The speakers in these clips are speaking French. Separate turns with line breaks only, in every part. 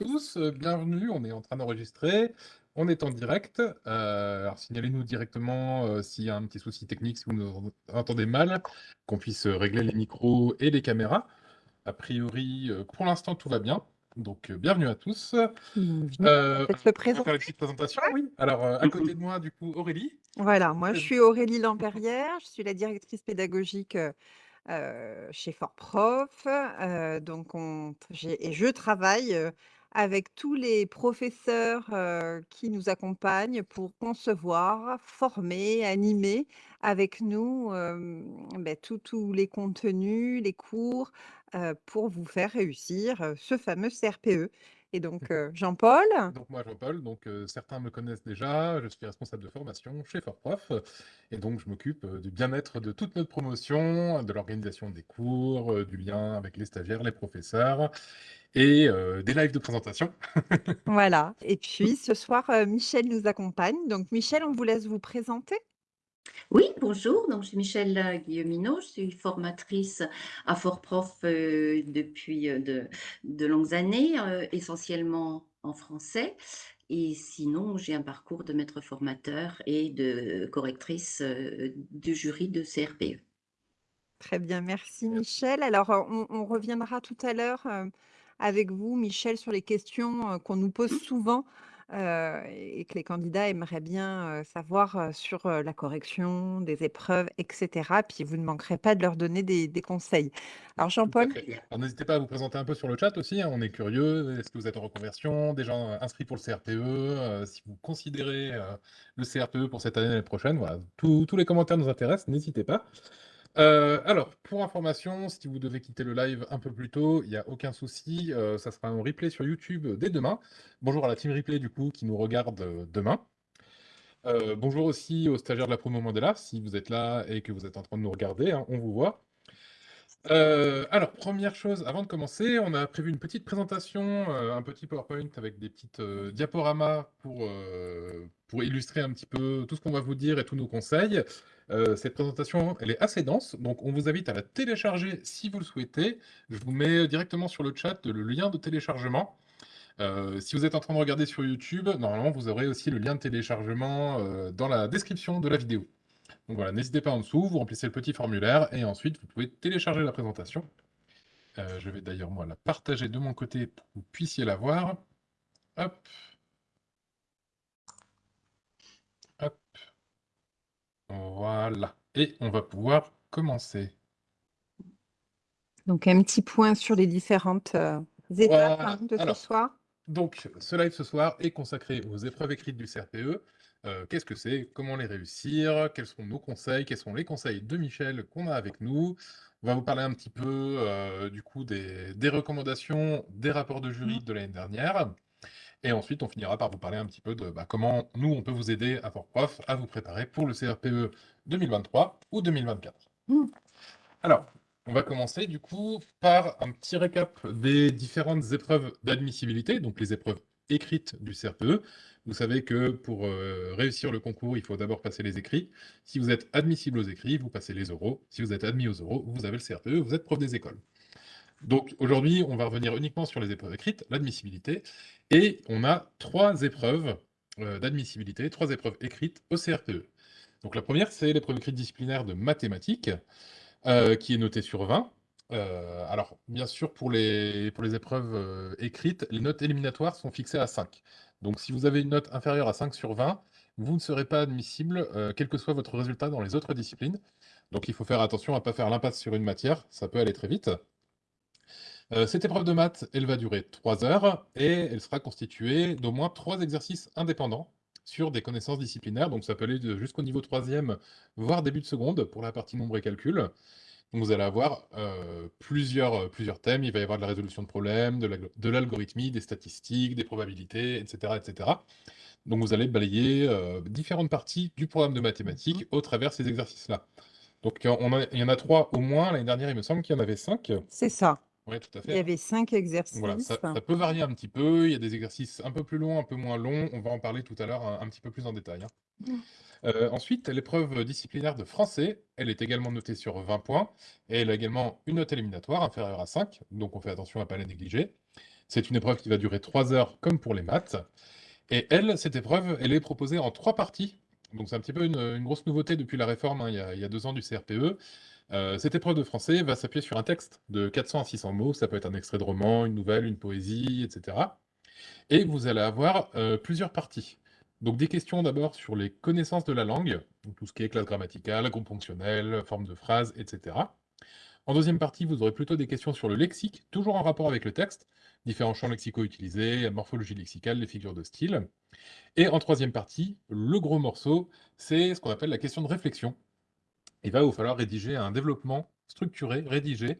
Tous, euh, bienvenue, on est en train d'enregistrer, on est en direct. Euh, alors signalez-nous directement euh, s'il y a un petit souci technique, si vous nous entendez mal, qu'on puisse régler les micros et les caméras. A priori, pour l'instant, tout va bien. Donc, bienvenue à tous.
Euh,
Faites faire une petite présentation, oui. Alors, à côté de moi, du coup, Aurélie.
Voilà, moi je suis Aurélie Lampérière, je suis la directrice pédagogique chez Fort Prof. donc on, et je travaille avec tous les professeurs qui nous accompagnent pour concevoir, former, animer avec nous ben, tous les contenus, les cours pour vous faire réussir ce fameux CRPE. Et donc, Jean-Paul
Donc moi, Jean-Paul, donc certains me connaissent déjà, je suis responsable de formation chez Fortprof, et donc je m'occupe du bien-être de toute notre promotion, de l'organisation des cours, du lien avec les stagiaires, les professeurs, et des lives de présentation.
Voilà. Et puis ce soir, Michel nous accompagne. Donc Michel, on vous laisse vous présenter.
Oui, bonjour, donc je suis Michel euh, Guilleminot, je suis formatrice à Fort-Prof euh, depuis euh, de, longues années, essentiellement en français. Et sinon, j'ai un parcours de maître formateur et de correctrice du jury de CRPE.
Très bien, merci Michel. Alors, on, reviendra tout à l'heure avec vous, Michel, sur les questions qu'on nous pose souvent et que les candidats aimeraient bien savoir sur la correction des épreuves, etc. Puis vous ne manquerez pas de leur donner des, conseils. Alors Jean-Paul?
N'hésitez pas à vous présenter un peu sur le chat aussi, hein, on est curieux. Est-ce que vous êtes en reconversion, déjà inscrit pour le CRPE Si vous considérez le CRPE pour cette année et l'année prochaine, voilà, tous les commentaires nous intéressent, n'hésitez pas. Euh, alors, pour information, si vous devez quitter le live un peu plus tôt, il n'y a aucun souci, euh, ça sera un replay sur YouTube dès demain. Bonjour à la team replay du coup qui nous regarde euh, demain. bonjour aussi aux stagiaires de la promo Mandela, si vous êtes là et que vous êtes en train de nous regarder, hein, on vous voit. Alors, première chose, avant de commencer, on a prévu une petite présentation, un petit PowerPoint avec des petites diaporamas pour, pour illustrer un petit peu tout ce qu'on va vous dire et tous nos conseils. Euh, cette présentation, elle est assez dense, donc on vous invite à la télécharger si vous le souhaitez. Je vous mets directement sur le chat le lien de téléchargement. Euh, si vous êtes en train de regarder sur YouTube, normalement, vous aurez aussi le lien de téléchargement euh, dans la description de la vidéo. Donc voilà, n'hésitez pas en dessous, vous remplissez le petit formulaire et ensuite vous pouvez télécharger la présentation. je vais d'ailleurs moi la partager de mon côté pour que vous puissiez la voir. Hop. Voilà. Et on va pouvoir commencer.
Donc, un petit point sur les différentes euh, étapes hein, de ce soir.
Donc, ce live ce soir est consacré aux épreuves écrites du CRPE. Euh, qu'est-ce que c'est? Comment les réussir? Quels sont nos conseils? Quels sont les conseils de Michel qu'on a avec nous? On va vous parler un petit peu euh, du coup des, des, recommandations des rapports de jury mmh. de l'année dernière. Et ensuite, on finira par vous parler un petit peu de bah, comment nous, on peut vous aider à Fort-Prof à vous préparer pour le CRPE 2023 ou 2024. Mmh. Alors, on va commencer du coup par un petit récap des différentes épreuves d'admissibilité, donc les épreuves écrites du CRPE. Vous savez que pour euh, réussir le concours, il faut d'abord passer les écrits. Si vous êtes admissible aux écrits, vous passez les oraux. Si vous êtes admis aux oraux, vous avez le CRPE, vous êtes prof des écoles. Donc aujourd'hui, on va revenir uniquement sur les épreuves écrites, l'admissibilité, et on a trois épreuves euh, d'admissibilité, trois épreuves écrites au CRPE. Donc la première, c'est l'épreuve écrite disciplinaire de mathématiques, euh, qui est notée sur 20. Euh, alors, bien sûr, pour les, épreuves écrites, les notes éliminatoires sont fixées à 5. Donc si vous avez une note inférieure à 5 sur 20, vous ne serez pas admissible, quel que soit votre résultat dans les autres disciplines. Donc il faut faire attention à ne pas faire l'impasse sur une matière, ça peut aller très vite. Euh, cette épreuve de maths, elle va durer 3 heures et elle sera constituée d'au moins 3 exercices indépendants sur des connaissances disciplinaires. Donc ça peut aller jusqu'au niveau 3e, voire début de seconde pour la partie nombre et calcul. Donc vous allez avoir euh, plusieurs, plusieurs thèmes. Il va y avoir de la résolution de problèmes, de l'algorithmie, des statistiques, des probabilités, etc. etc. Donc vous allez balayer euh, différentes parties du programme de mathématiques au travers de ces exercices-là. Donc il y en a trois au moins. L'année dernière, il me semble qu'il y en avait cinq.
C'est ça.
Oui, tout à
Il y avait cinq exercices.
Voilà, ça, peut varier un petit peu. Il y a des exercices un peu plus longs, un peu moins longs. On va en parler tout à l'heure un, petit peu plus en détail. Hein. Mmh. Euh, ensuite, l'épreuve disciplinaire de français, elle est également notée sur 20 points. Et elle a également une note éliminatoire inférieure à 5. Donc on fait attention à ne pas la négliger. C'est une épreuve qui va durer 3 heures comme pour les maths. Et elle, cette épreuve, elle est proposée en 3 parties. Donc c'est un petit peu une, grosse nouveauté depuis la réforme, hein, il, y a, il, y a, deux ans du CRPE. Euh, cette épreuve de français va s'appuyer sur un texte de 400 à 600 mots. Ça peut être un extrait de roman, une nouvelle, une poésie, etc. Et vous allez avoir euh, plusieurs parties. Donc des questions d'abord sur les connaissances de la langue, tout ce qui est classe grammaticale, groupe fonctionnel, forme de phrase, etc. En deuxième partie, vous aurez plutôt des questions sur le lexique, toujours en rapport avec le texte, différents champs lexicaux utilisés, la morphologie lexicale, les figures de style. Et en troisième partie, le gros morceau, c'est ce qu'on appelle la question de réflexion. Il va vous falloir rédiger un développement structuré, rédigé,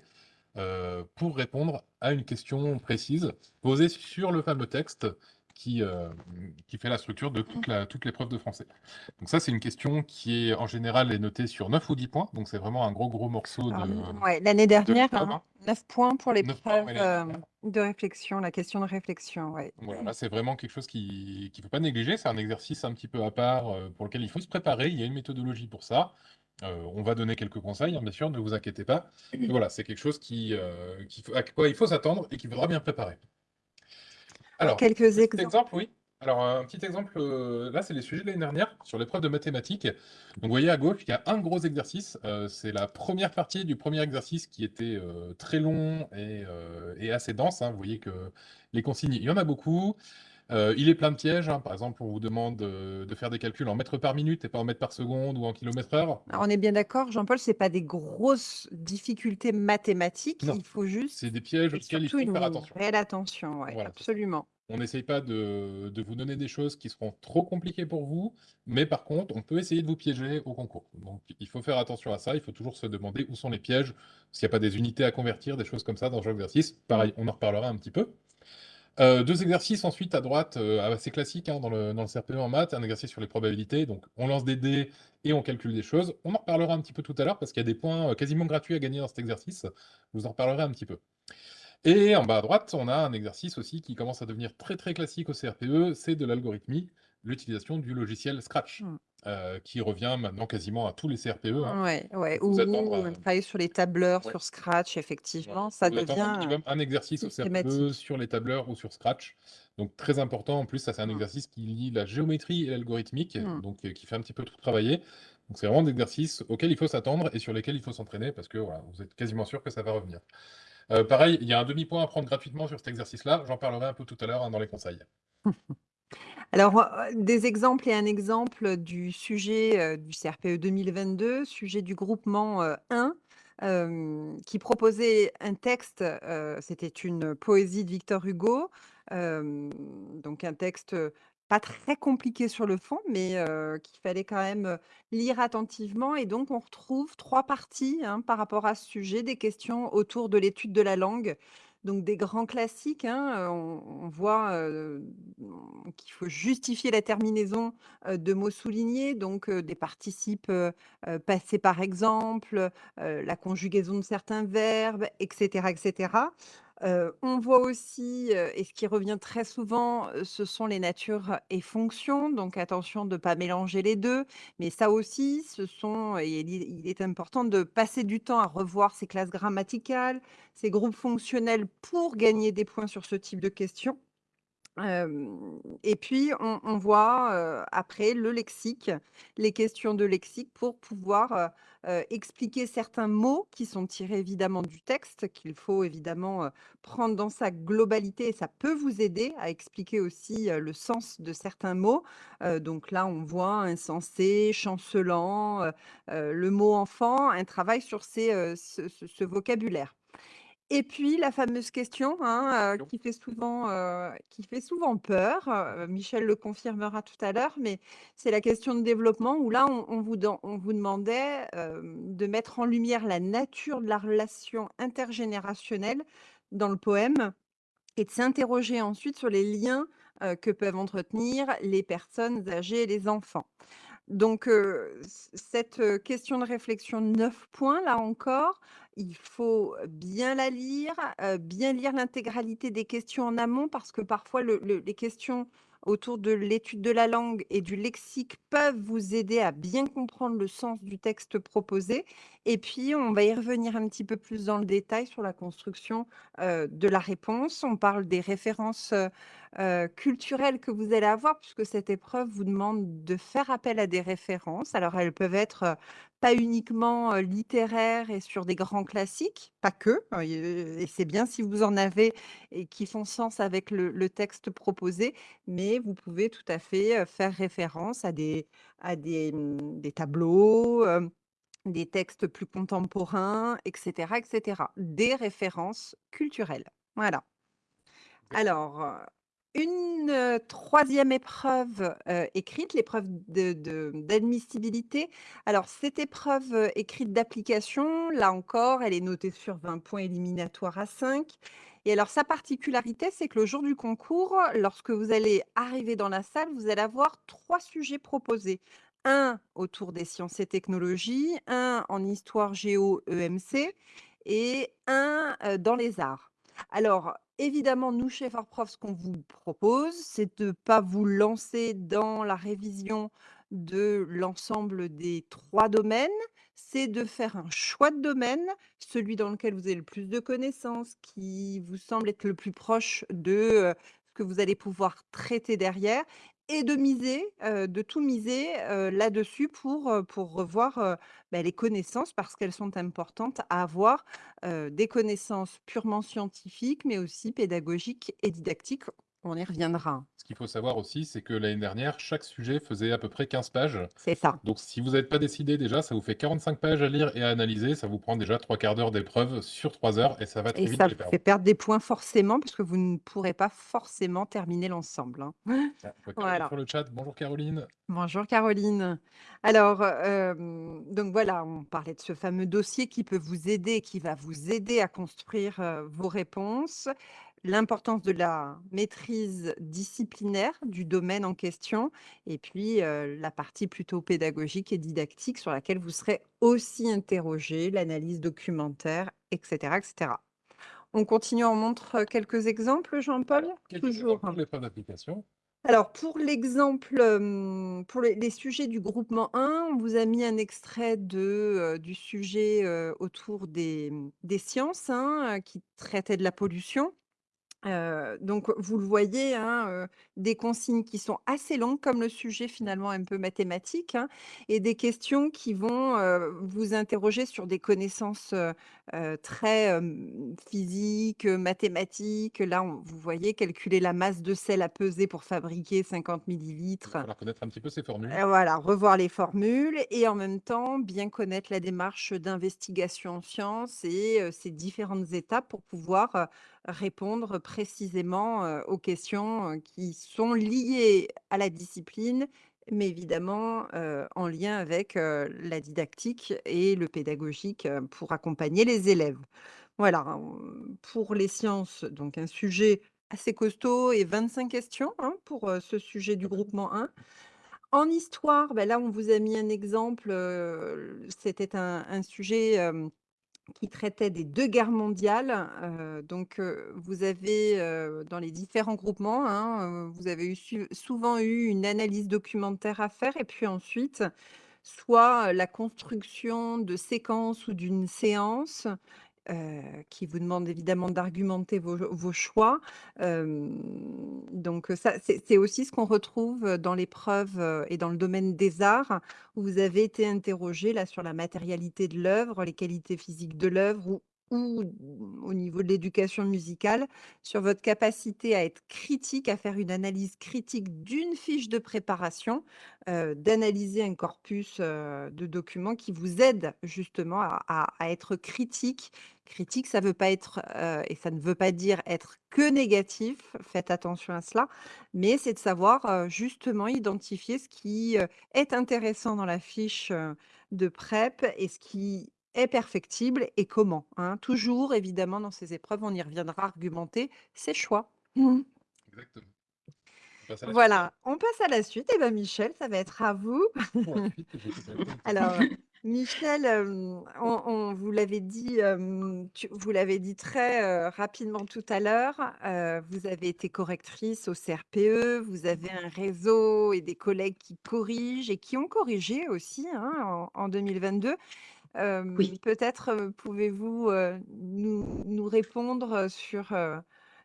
euh, pour répondre à une question précise posée sur le fameux texte qui, euh, qui fait la structure de toute, la, toute l'épreuve de français. Donc ça, c'est une question qui est en général est notée sur 9 ou 10 points, donc c'est vraiment un gros gros morceau de...
Ouais, l'année dernière, 9 hein, points pour l'épreuve euh, de réflexion, la question de réflexion. Ouais.
Voilà, là, c'est vraiment quelque chose qu'il ne faut pas négliger, c'est un exercice un petit peu à part pour lequel il faut se préparer, il y a une méthodologie pour ça. Euh, on va donner quelques conseils, hein, bien sûr, ne vous inquiétez pas. voilà, c'est quelque chose qui, euh, à quoi il faut s'attendre et qu'il faudra bien préparer.
Alors, quelques exemples.
oui. Alors, un petit exemple, euh, là, c'est les sujets de l'année dernière sur l'épreuve de mathématiques. Donc, vous voyez à gauche, il y a un gros exercice. c'est la première partie du premier exercice qui était très long et, assez dense. Hein. Vous voyez que les consignes, il y en a beaucoup. Euh, il est plein de pièges. Hein. Par exemple, on vous demande euh, de, faire des calculs en mètres par minute et pas en mètres par seconde ou en kilomètres heure.
on est bien d'accord, Jean-Paul, ce n'est pas des grosses difficultés mathématiques. Il faut juste.
C'est des pièges auxquels il faut faire attention.
Réelle attention, absolument.
On n'essaye pas de, vous donner des choses qui seront trop compliquées pour vous, mais par contre, on peut essayer de vous piéger au concours. Donc, il faut faire attention à ça. Il faut toujours se demander où sont les pièges, s'il n'y a pas des unités à convertir, des choses comme ça dans chaque exercice. Pareil, on en reparlera un petit peu. Euh, deux exercices ensuite à droite, euh, assez classiques hein, dans, le, dans, le, CRPE en maths, un exercice sur les probabilités, donc on lance des dés et on calcule des choses. On en reparlera un petit peu tout à l'heure parce qu'il y a des points euh, quasiment gratuits à gagner dans cet exercice, vous en reparlerai un petit peu. Et en bas à droite, on a un exercice aussi qui commence à devenir très très classique au CRPE, c'est de l'algorithmie, l'utilisation du logiciel Scratch. Mmh. Euh, qui revient maintenant quasiment à tous les CRPE.
Hein. Ouais, ouais. Ou, travailler sur les tableurs, sur Scratch, effectivement, ça devient
un exercice au CRPE sur les tableurs ou sur Scratch. Donc très important, en plus, ça c'est un mmh. exercice qui lie la géométrie et l'algorithmique, mmh. donc euh, qui fait un petit peu tout travailler. Donc c'est vraiment des exercices auxquels il faut s'attendre et sur lesquels il faut s'entraîner parce que voilà, vous êtes quasiment sûr que ça va revenir. Euh, pareil, il y a un demi-point à prendre gratuitement sur cet exercice-là, j'en parlerai un peu tout à l'heure hein, dans les conseils.
Alors, des exemples et un exemple du sujet, du CRPE 2022, sujet du groupement, 1, qui proposait un texte, c'était une poésie de Victor Hugo, donc un texte, pas très compliqué sur le fond, mais qu'il fallait quand même, lire attentivement et donc on retrouve trois parties, hein, par rapport à ce sujet, des questions autour de l'étude de la langue. Donc des grands classiques, hein, on, voit qu'il faut justifier la terminaison de mots soulignés, donc des participes passés par exemple, la conjugaison de certains verbes, etc., etc on voit aussi, et ce qui revient très souvent, ce sont les natures et fonctions, donc attention de ne pas mélanger les deux. Mais ça aussi, ce sont et il est important de passer du temps à revoir ces classes grammaticales, ces groupes fonctionnels pour gagner des points sur ce type de questions et puis on voit, après le lexique, les questions de lexique pour pouvoir, expliquer certains mots qui sont tirés évidemment du texte, qu'il faut évidemment, prendre dans sa globalité et ça peut vous aider à expliquer aussi, le sens de certains mots. donc là, on voit insensé, chancelant, le mot enfant, un travail sur ces, ce vocabulaire. Et puis la fameuse question, hein, qui fait souvent, qui fait souvent peur, Michel le confirmera tout à l'heure, mais c'est la question de développement où là on vous on vous demandait, de mettre en lumière la nature de la relation intergénérationnelle dans le poème et de s'interroger ensuite sur les liens, que peuvent entretenir les personnes âgées et les enfants. Donc, cette, question de réflexion de 9 points, là encore, il faut bien la lire, bien lire l'intégralité des questions en amont parce que parfois les questions, autour de l'étude de la langue et du lexique peuvent vous aider à bien comprendre le sens du texte proposé. Et puis, on va y revenir un petit peu plus dans le détail sur la construction de la réponse. On parle des références euh, euh, culturelles que vous allez avoir, puisque cette épreuve vous demande de faire appel à des références. Alors, elles peuvent être pas uniquement littéraires et sur des grands classiques, pas que, et c'est bien si vous en avez et qui font sens avec le, le texte proposé, mais vous pouvez tout à fait faire référence à des, à des, mmh, des tableaux, des textes plus contemporains, etc., etc. Des références culturelles. Voilà. Alors, une troisième épreuve écrite, l'épreuve d'admissibilité. Alors, cette épreuve écrite d'application, là encore, elle est notée sur 20 points éliminatoires à 5. Et alors, sa particularité, c'est que le jour du concours, lorsque vous allez arriver dans la salle, vous allez avoir trois sujets proposés. Un autour des sciences et technologies, un en histoire géo EMC et un dans les arts. Alors, évidemment, nous, chez Fortprof, ce qu'on vous propose, c'est de ne pas vous lancer dans la révision de l'ensemble des trois domaines, c'est de faire un choix de domaine, celui dans lequel vous avez le plus de connaissances, qui vous semble être le plus proche de ce que vous allez pouvoir traiter derrière, et de miser, de tout miser là-dessus pour, revoir bah, les connaissances parce qu'elles sont importantes à avoir, des connaissances purement scientifiques, mais aussi pédagogiques et didactiques. On y reviendra.
Ce qu'il faut savoir aussi, c'est que l'année dernière, chaque sujet faisait à peu près 15 pages.
C'est ça.
Donc si vous n'êtes pas décidé déjà, ça vous fait 45 pages à lire et à analyser. Ça vous prend déjà trois quarts d'heure d'épreuve sur trois heures et ça va très
Et
vite
ça
les perdre.
fait perdre des points forcément parce que vous ne pourrez pas forcément terminer l'ensemble, hein.
Ah,
Voilà.
sur le chat. Bonjour Caroline.
Bonjour Caroline. Alors, hem, donc voilà, on parlait de ce fameux dossier qui peut vous aider, qui va vous aider à construire, heu, vos réponses. L'importance de la maîtrise disciplinaire du domaine en question et puis, heu, la partie plutôt pédagogique et didactique sur laquelle vous serez aussi interrogé, l'analyse documentaire et cetera et cetera. On continue, on montre, quelques exemples, Jean-Paul? Toujours.
pour l'épreuve d'application.
Alors pour l'exemple, pour les les sujets du groupement 1, on vous a mis un extrait de, heu, du sujet, heu, autour des, des sciences, hein, qui traitait de la pollution. Donc vous le voyez, hein, des consignes qui sont assez longues comme le sujet finalement un peu mathématique, hein et des questions qui vont, vous interroger sur des connaissances, très, physiques, mathématiques. Là, on vous voyez calculer la masse de sel à peser pour fabriquer 50
Il va
millilitres.
connaître un petit peu ces formules.
Voilà, revoir les formules et en même temps bien connaître la démarche d'investigation en sciences et ces différentes étapes pour pouvoir, répondre précisément, aux questions, qui sont liées à la discipline, mais évidemment, en lien avec, la didactique et le pédagogique, pour accompagner les élèves. Voilà, pour les sciences, donc un sujet assez costaud et 25 questions, hein, pour, ce sujet du groupement 1. En histoire, bah, là, on vous a mis un exemple, c'était un un sujet, qui traitait des 2 guerres mondiales, heu, donc heu, vous avez, heu, dans les différents groupements, hein, vous avez eu souvent eu une analyse documentaire à faire et puis ensuite, soit la construction de séquences ou d'une séance, heu, qui vous demande évidemment d'argumenter vos choix. Donc ça, c'est aussi ce qu'on retrouve, dans l'épreuve, et dans le domaine des arts, où vous avez été interrogé là sur la matérialité de l'œuvre, les qualités physiques de l'œuvre ou ou au niveau de l'éducation musicale, sur votre capacité à être critique, à faire une analyse critique d'une fiche de préparation, d'analyser un corpus, de documents qui vous aide justement à être critique. Critique, ça veut pas être, et ça ne veut pas dire être que négatif, faites attention à cela, mais c'est de savoir, justement identifier ce qui, est intéressant dans la fiche, de prep et ce qui est perfectible et comment, hein? Toujours évidemment dans ces épreuves, on y reviendra, argumenter ses choix. Mmh.
Exactement. On passe à la suite.
Voilà, on passe à la suite et ben Michel, ça va être à vous. Alors, Michel, on on vous l'avez dit, tu vous l'avez dit très, rapidement tout à l'heure, heu, vous avez été correctrice au CRPE, vous avez un réseau et des collègues qui corrigent et qui ont corrigé aussi, hein, en en 2022. Peut-être, pouvez-vous, nous répondre, sur,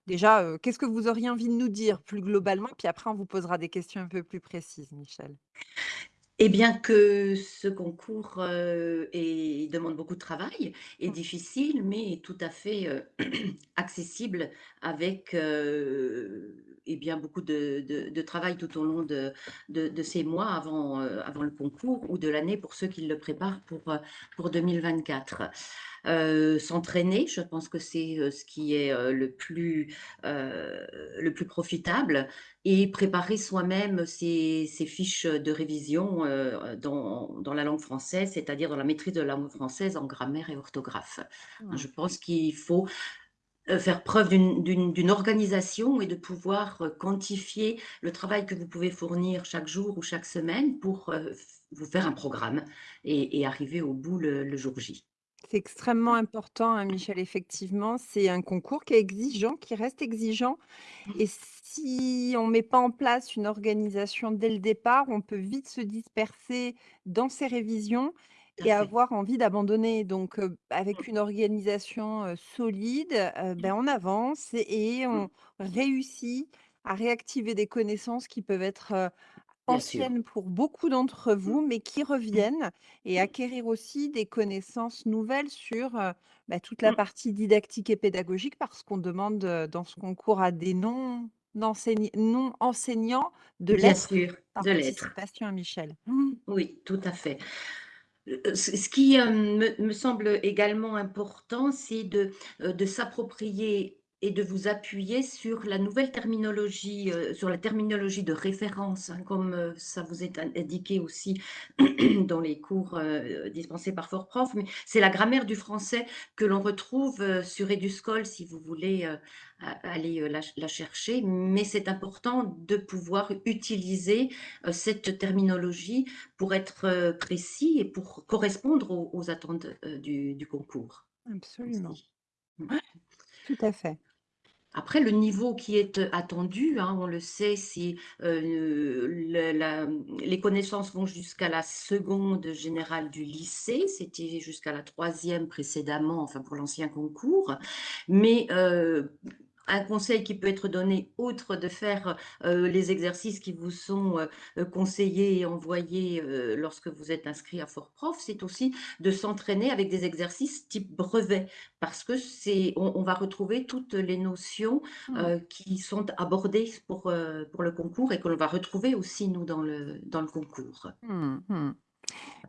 déjà, qu'est-ce que vous auriez envie de nous dire plus globalement? Puis après on vous posera des questions un peu plus précises, Michel.
Eh bien que ce concours, est demande beaucoup de travail, est
Mmh.
difficile, mais est tout à fait, accessible avec, et bien beaucoup de de de travail tout au long de de de ces mois avant, avant le concours ou de l'année pour ceux qui le préparent pour, pour 2024. Heu, s'entraîner, je pense que c'est, heu, ce qui est, heu, le plus, le plus profitable et préparer soi-même ses ses fiches, de révision, dans dans la langue française, c'est-à-dire dans la maîtrise de la langue française en grammaire et orthographe.
Mmh.
Je pense qu'il faut, faire preuve d'une organisation et de pouvoir, quantifier le travail que vous pouvez fournir chaque jour ou chaque semaine pour, vous faire un programme et et arriver au bout le le jour J.
C'est extrêmement important, hein, Michel, effectivement. C'est un concours qui est exigeant, qui reste exigeant et si on met pas en place une organisation dès le départ, on peut vite se disperser dans ses révisions et avoir envie d'abandonner. Donc, avec une organisation, solide, ben, on avance et et
Mmh.
on réussit à réactiver des connaissances qui peuvent être,
Bien sûr.
Anciennes pour beaucoup d'entre
Mmh.
vous, mais qui
Mmh.
reviennent et acquérir aussi des connaissances nouvelles sur, bah, toute la
Mmh.
partie didactique et pédagogique parce qu'on demande, dans ce concours à des non enseign non enseignants de
Bien sûr,
par
de l'être.
anticipation, hein, Michel. Mmh.
Oui, tout à fait. Ce ce qui, me me semble également important, c'est de s'approprier et de vous appuyer sur la nouvelle terminologie, heu, sur la terminologie de référence, hein, comme, heu, ça vous est in indiqué aussi dans les cours, heu, dispensés par Fortprof, mais c'est la grammaire du français que l'on retrouve, sur Eduscol si vous voulez, aller, la la chercher. Mais c'est important de pouvoir utiliser, cette terminologie pour être, précis et pour correspondre aux aux attentes, du du concours
Absolument.
Mmh.
Tout à fait.
Après le niveau qui est, heu, attendu, hein, on le sait, la les connaissances vont jusqu'à la seconde générale du lycée. C'était jusqu'à la troisième précédemment, enfin pour l'ancien concours. Mais, heu, un conseil qui peut être donné, outre de faire, heu, les exercices qui vous sont, heu, conseillés et envoyés, lorsque vous êtes inscrit à Fortprof, c'est aussi de s'entraîner avec des exercices type brevet. Parce que c'est on on va retrouver toutes les notions,
Mmh.
qui sont abordées pour, pour le concours et que l'on va retrouver aussi nous dans le dans le concours.
Mmh mh.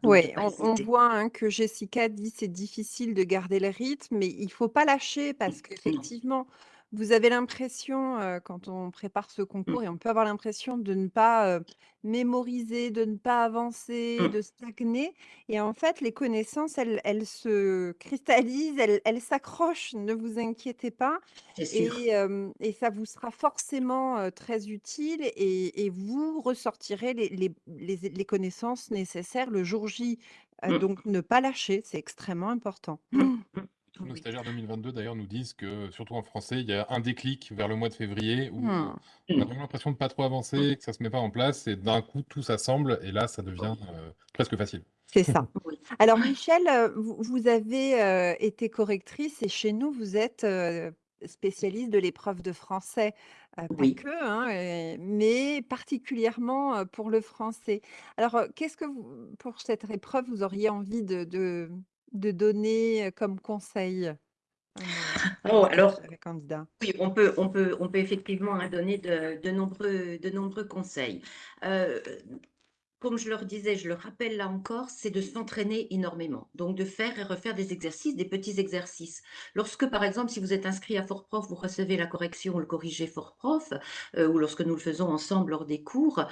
Donc de
Ouais,
pas
on voit, hein, que Jessica dit: «C'est difficile de garder le rythme», mais il faut pas lâcher parce qu'effectivement, vous avez l'impression, heu, quand on prépare ce
Mmh.
concours et on peut avoir l'impression de ne pas, heu, mémoriser, de ne pas avancer,
Mmh.
de stagner et en fait, les connaissances, elles elles se cristallisent, elles elles s'accrochent, ne vous inquiétez pas
C'est sûr.
et hem et ça vous sera forcément, heu, très utile et et vous ressortirez les les les les connaissances nécessaires le jour J. Heu,
Mmh.
donc ne pas lâcher, c'est extrêmement important.
Mmh.
Tous nos stagiaires 2022 d'ailleurs nous disent que, surtout en français, il y a un déclic vers le mois de février où
Mmh.
on a vraiment l'impression de pas trop avancer, que ça se met pas en place et d'un coup tout s'assemble et là ça devient, heu, presque facile.
C'est ça. Alors. Michel, heu, vous avez, heu, été correctrice et chez nous, vous êtes, spécialiste de l'épreuve de français, pas
Oui.
que, hein, mais particulièrement, pour le français. Alors, qu'est-ce que vous pour cette épreuve, vous auriez envie de de de donner, comme conseil
Oh alors? Oui, on peut on peut on peut effectivement, hein, donner de de nombreux de nombreux conseils. Comme je leur disais, je le rappelle là encore, c'est de s'entraîner énormément. Donc de faire et refaire des exercices, des petits exercices. Lorsque, par exemple, si vous êtes inscrit à Fortprof, vous recevez la correction le corrigé Fortprof, heu, ou lorsque nous le faisons ensemble lors des cours,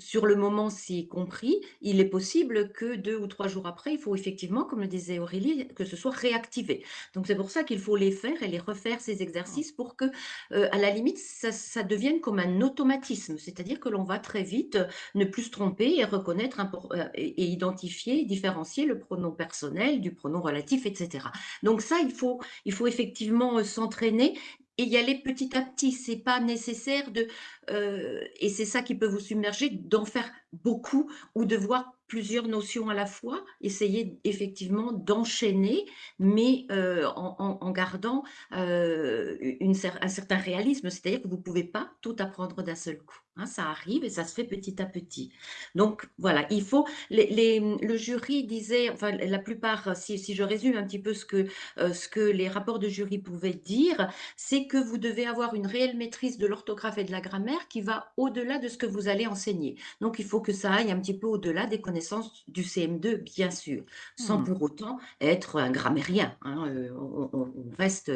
sur le moment, c'est compris, il est possible que deux ou trois jours après, il faut effectivement, comme le disait Aurélie, que ce soit réactivé. Donc c'est pour ça qu'il faut les faire et les refaire, ces exercices, pour que, euh, à la limite, ça, devienne comme un automatisme, c'est-à-dire que l'on va très vite ne plus se tromper et reconnaître euh, et identifier, différencier le pronom personnel du pronom relatif, etc. Donc ça, il faut, il faut effectivement euh, s'entraîner et y aller petit à petit. C'est pas nécessaire de, euh, et c'est ça qui peut vous submerger, d'en faire beaucoup ou de voir plusieurs notions à la fois, essayer effectivement d'enchaîner, mais euh, en, gardant euh, un certain réalisme, c'est-à-dire que vous pouvez pas tout apprendre d'un seul coup. Hein, ça arrive et ça se fait petit à petit. Donc voilà, il faut. Les, le jury disait, enfin la plupart, si, si, je résume un petit peu ce que, euh, ce que les rapports de jury pouvaient dire, c'est que vous devez avoir une réelle maîtrise de l'orthographe et de la grammaire qui va au-delà de ce que vous allez enseigner. Donc il faut que ça aille un petit peu au-delà des connaissances du CM2, bien sûr, sans mmh. pour autant être un grammairien. Hein, euh, on, reste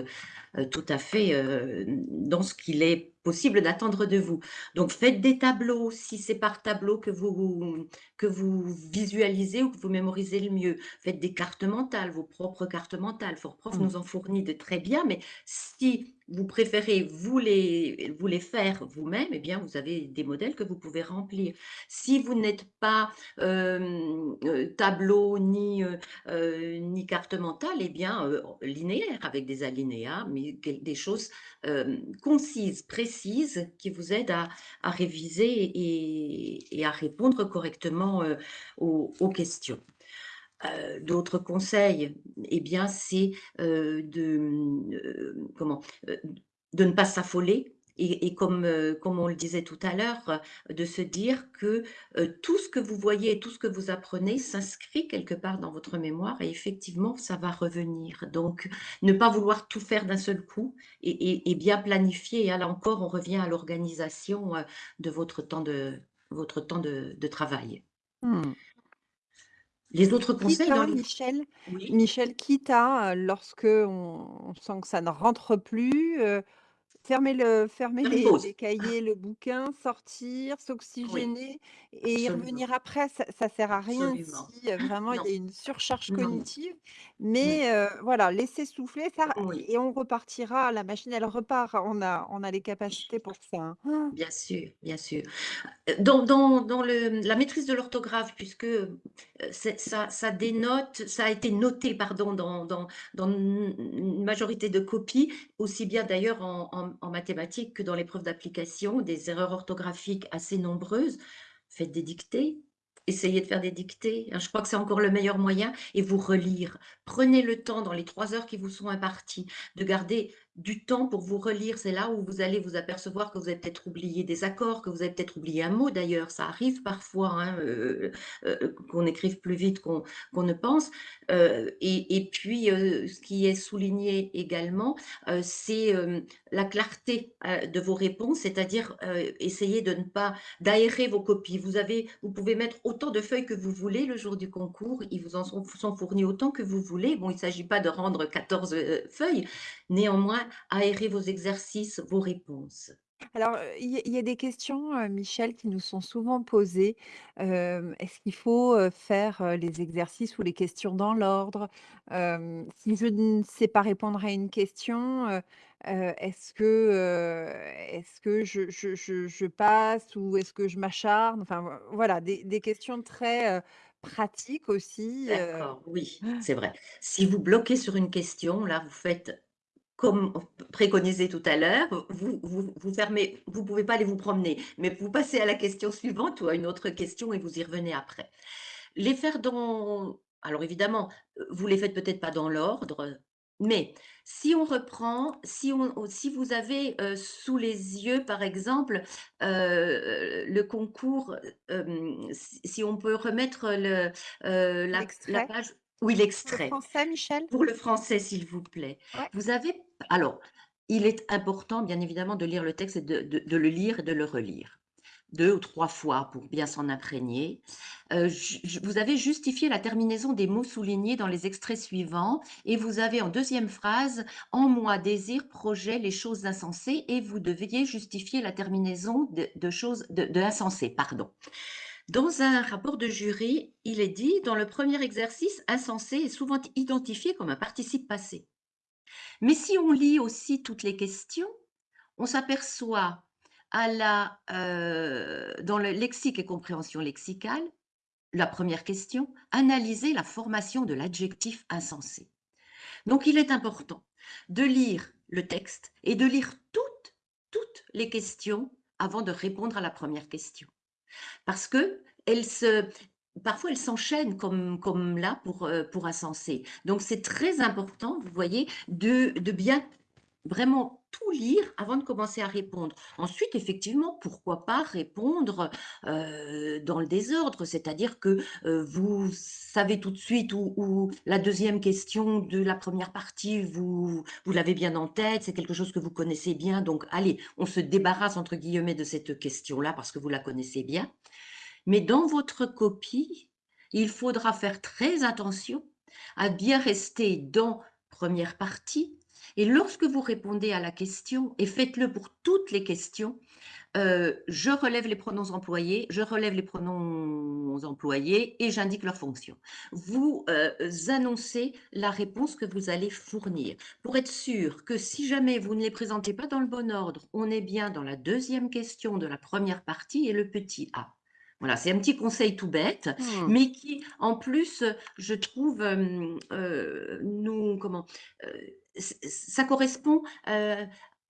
euh, tout à fait dans ce qu'il est possible d'attendre de vous. Donc, faites des tableaux, si c'est par tableau que vous, que vous visualisez ou que vous mémorisez le mieux. Faites des cartes mentales, vos propres cartes mentales. Fortprof mmh. nous en fournit de très bien, mais si vous préférez vous les, vous les faire vous-même, eh bien, vous avez des modèles que vous pouvez remplir. Si vous n'êtes pas euh, tableau ni, euh, ni carte mentale, eh bien, linéaire, avec des alinéas, mais des choses concises, précises, qui vous aident à, réviser et, à répondre correctement aux questions. Euh, d'autres conseils, eh bien, c'est euh, de, euh, comment, de ne pas s'affoler et, comme, comme on le disait tout à l'heure, de se dire que tout ce que vous voyez et tout ce que vous apprenez s'inscrit quelque part dans votre mémoire et effectivement, ça va revenir. Donc, ne pas vouloir tout faire d'un seul coup et, bien planifier. Et là encore, on revient à l'organisation de votre temps de, votre temps de, travail. Mmh. Les autres conseils dans
Michel, Michel, quitte à, lorsque on sent que ça ne rentre plus, Fermer le fermer les cahiers, le bouquin, sortir, s'oxygéner et y revenir après. Ça ça sert à rien si, vraiment il y a une surcharge cognitive. Mais, voilà, laisser souffler ça et on repartira. La machine, elle repart. On a on a les capacités pour ça,
hein. Bien sûr, bien sûr. dans dans dans le la maîtrise de l'orthographe, puisque, ça ça dénote ça a été noté, pardon, dans dans dans une majorité de copies, aussi bien d'ailleurs en en mathématiques que dans l'épreuve d'application, des erreurs orthographiques assez nombreuses. Faites des dictées, essayez de faire des dictées. Hein, je crois que c'est encore le meilleur moyen et vous relire. Prenez le temps dans les trois heures qui vous sont imparties de garder du temps pour vous relire. C'est là où vous allez vous apercevoir que vous avez peut-être oublié des accords, que vous avez peut-être oublié un mot d'ailleurs. Ça arrive parfois hein, euh, euh, qu'on écrive plus vite qu'on ne pense. Euh, et, puis, ce qui est souligné également, c'est la clarté de vos réponses, c'est-à-dire essayer de ne pas d'aérer vos copies. Vous, avez, vous pouvez mettre autant de feuilles que vous voulez le jour du concours. Ils vous en sont, sont fournis autant que vous voulez. Bon, il ne s'agit pas de rendre 14 feuilles. Néanmoins, aérer vos exercices, vos réponses.
Alors, il y a des questions, Michel, qui nous sont souvent posées. est-ce qu'il faut, faire, les exercices ou les questions dans l'ordre? si je ne sais pas répondre à une question, est-ce que, que je je je passe ou est-ce que je m'acharne? Enfin, voilà, des des questions très, pratiques aussi,
D'accord, oui, c'est vrai. Si vous bloquez sur une question, là, vous faites comme préconisé tout à l'heure, vous, vous, fermez, vous pouvez pas aller vous promener, mais vous passez à la question suivante ou à une autre question et vous y revenez après. Les faire dans, alors évidemment, vous les faites peut-être pas dans l'ordre, mais si on reprend, si, on, si vous avez euh, sous les yeux, par exemple, euh, le concours, euh, si, on peut remettre le, la, la page, oui, l'extrait.
Pour le français, Michel?
Pour le français, s'il vous plaît. Vous avez. Alors, il est important, bien évidemment, de lire le texte et de, le lire et de le relire. deux ou trois fois pour bien s'en imprégner. Euh, vous avez justifié la terminaison des mots soulignés dans les extraits suivants et vous avez en deuxième phrase « En moi, désir, projet, les choses insensées » et vous deviez justifier la terminaison de, choses de, de insensées. Pardon. Dans un rapport de jury, il est dit « Dans le premier exercice, insensé est souvent identifié comme un participe passé. » Mais si on lit aussi toutes les questions, on s'aperçoit euh, dans le lexique et compréhension lexicale, la première question, analyser la formation de l'adjectif insensé. Donc, il est important de lire le texte et de lire toutes, toutes les questions avant de répondre à la première question. Parce que elle se, parfois elles s'enchaînent comme, comme là pour, euh, pour. Donc, c'est très important, vous voyez, de, de bien vraiment tout lire avant de commencer à répondre. Ensuite, effectivement, pourquoi pas répondre euh, dans le désordre, c'est-à-dire que euh, vous savez tout de suite où, la deuxième question de la première partie, vous, vous l'avez bien en tête, c'est quelque chose que vous connaissez bien, donc allez, on se débarrasse entre guillemets de cette question-là parce que vous la connaissez bien. Mais dans votre copie, il faudra faire très attention à bien rester dans première partie, et lorsque vous répondez à la question, et faites-le pour toutes les questions, euh, je relève les pronoms employés, je relève les pronoms employés et j'indique leur fonction. Vous euh, annoncez la réponse que vous allez fournir pour être sûr que si jamais vous ne les présentez pas dans le bon ordre, on est bien dans la deuxième question de la première partie et le petit a. Voilà, c'est un petit conseil tout bête, mmh. mais qui, en plus, je trouve, euh, nous, comment, ça correspond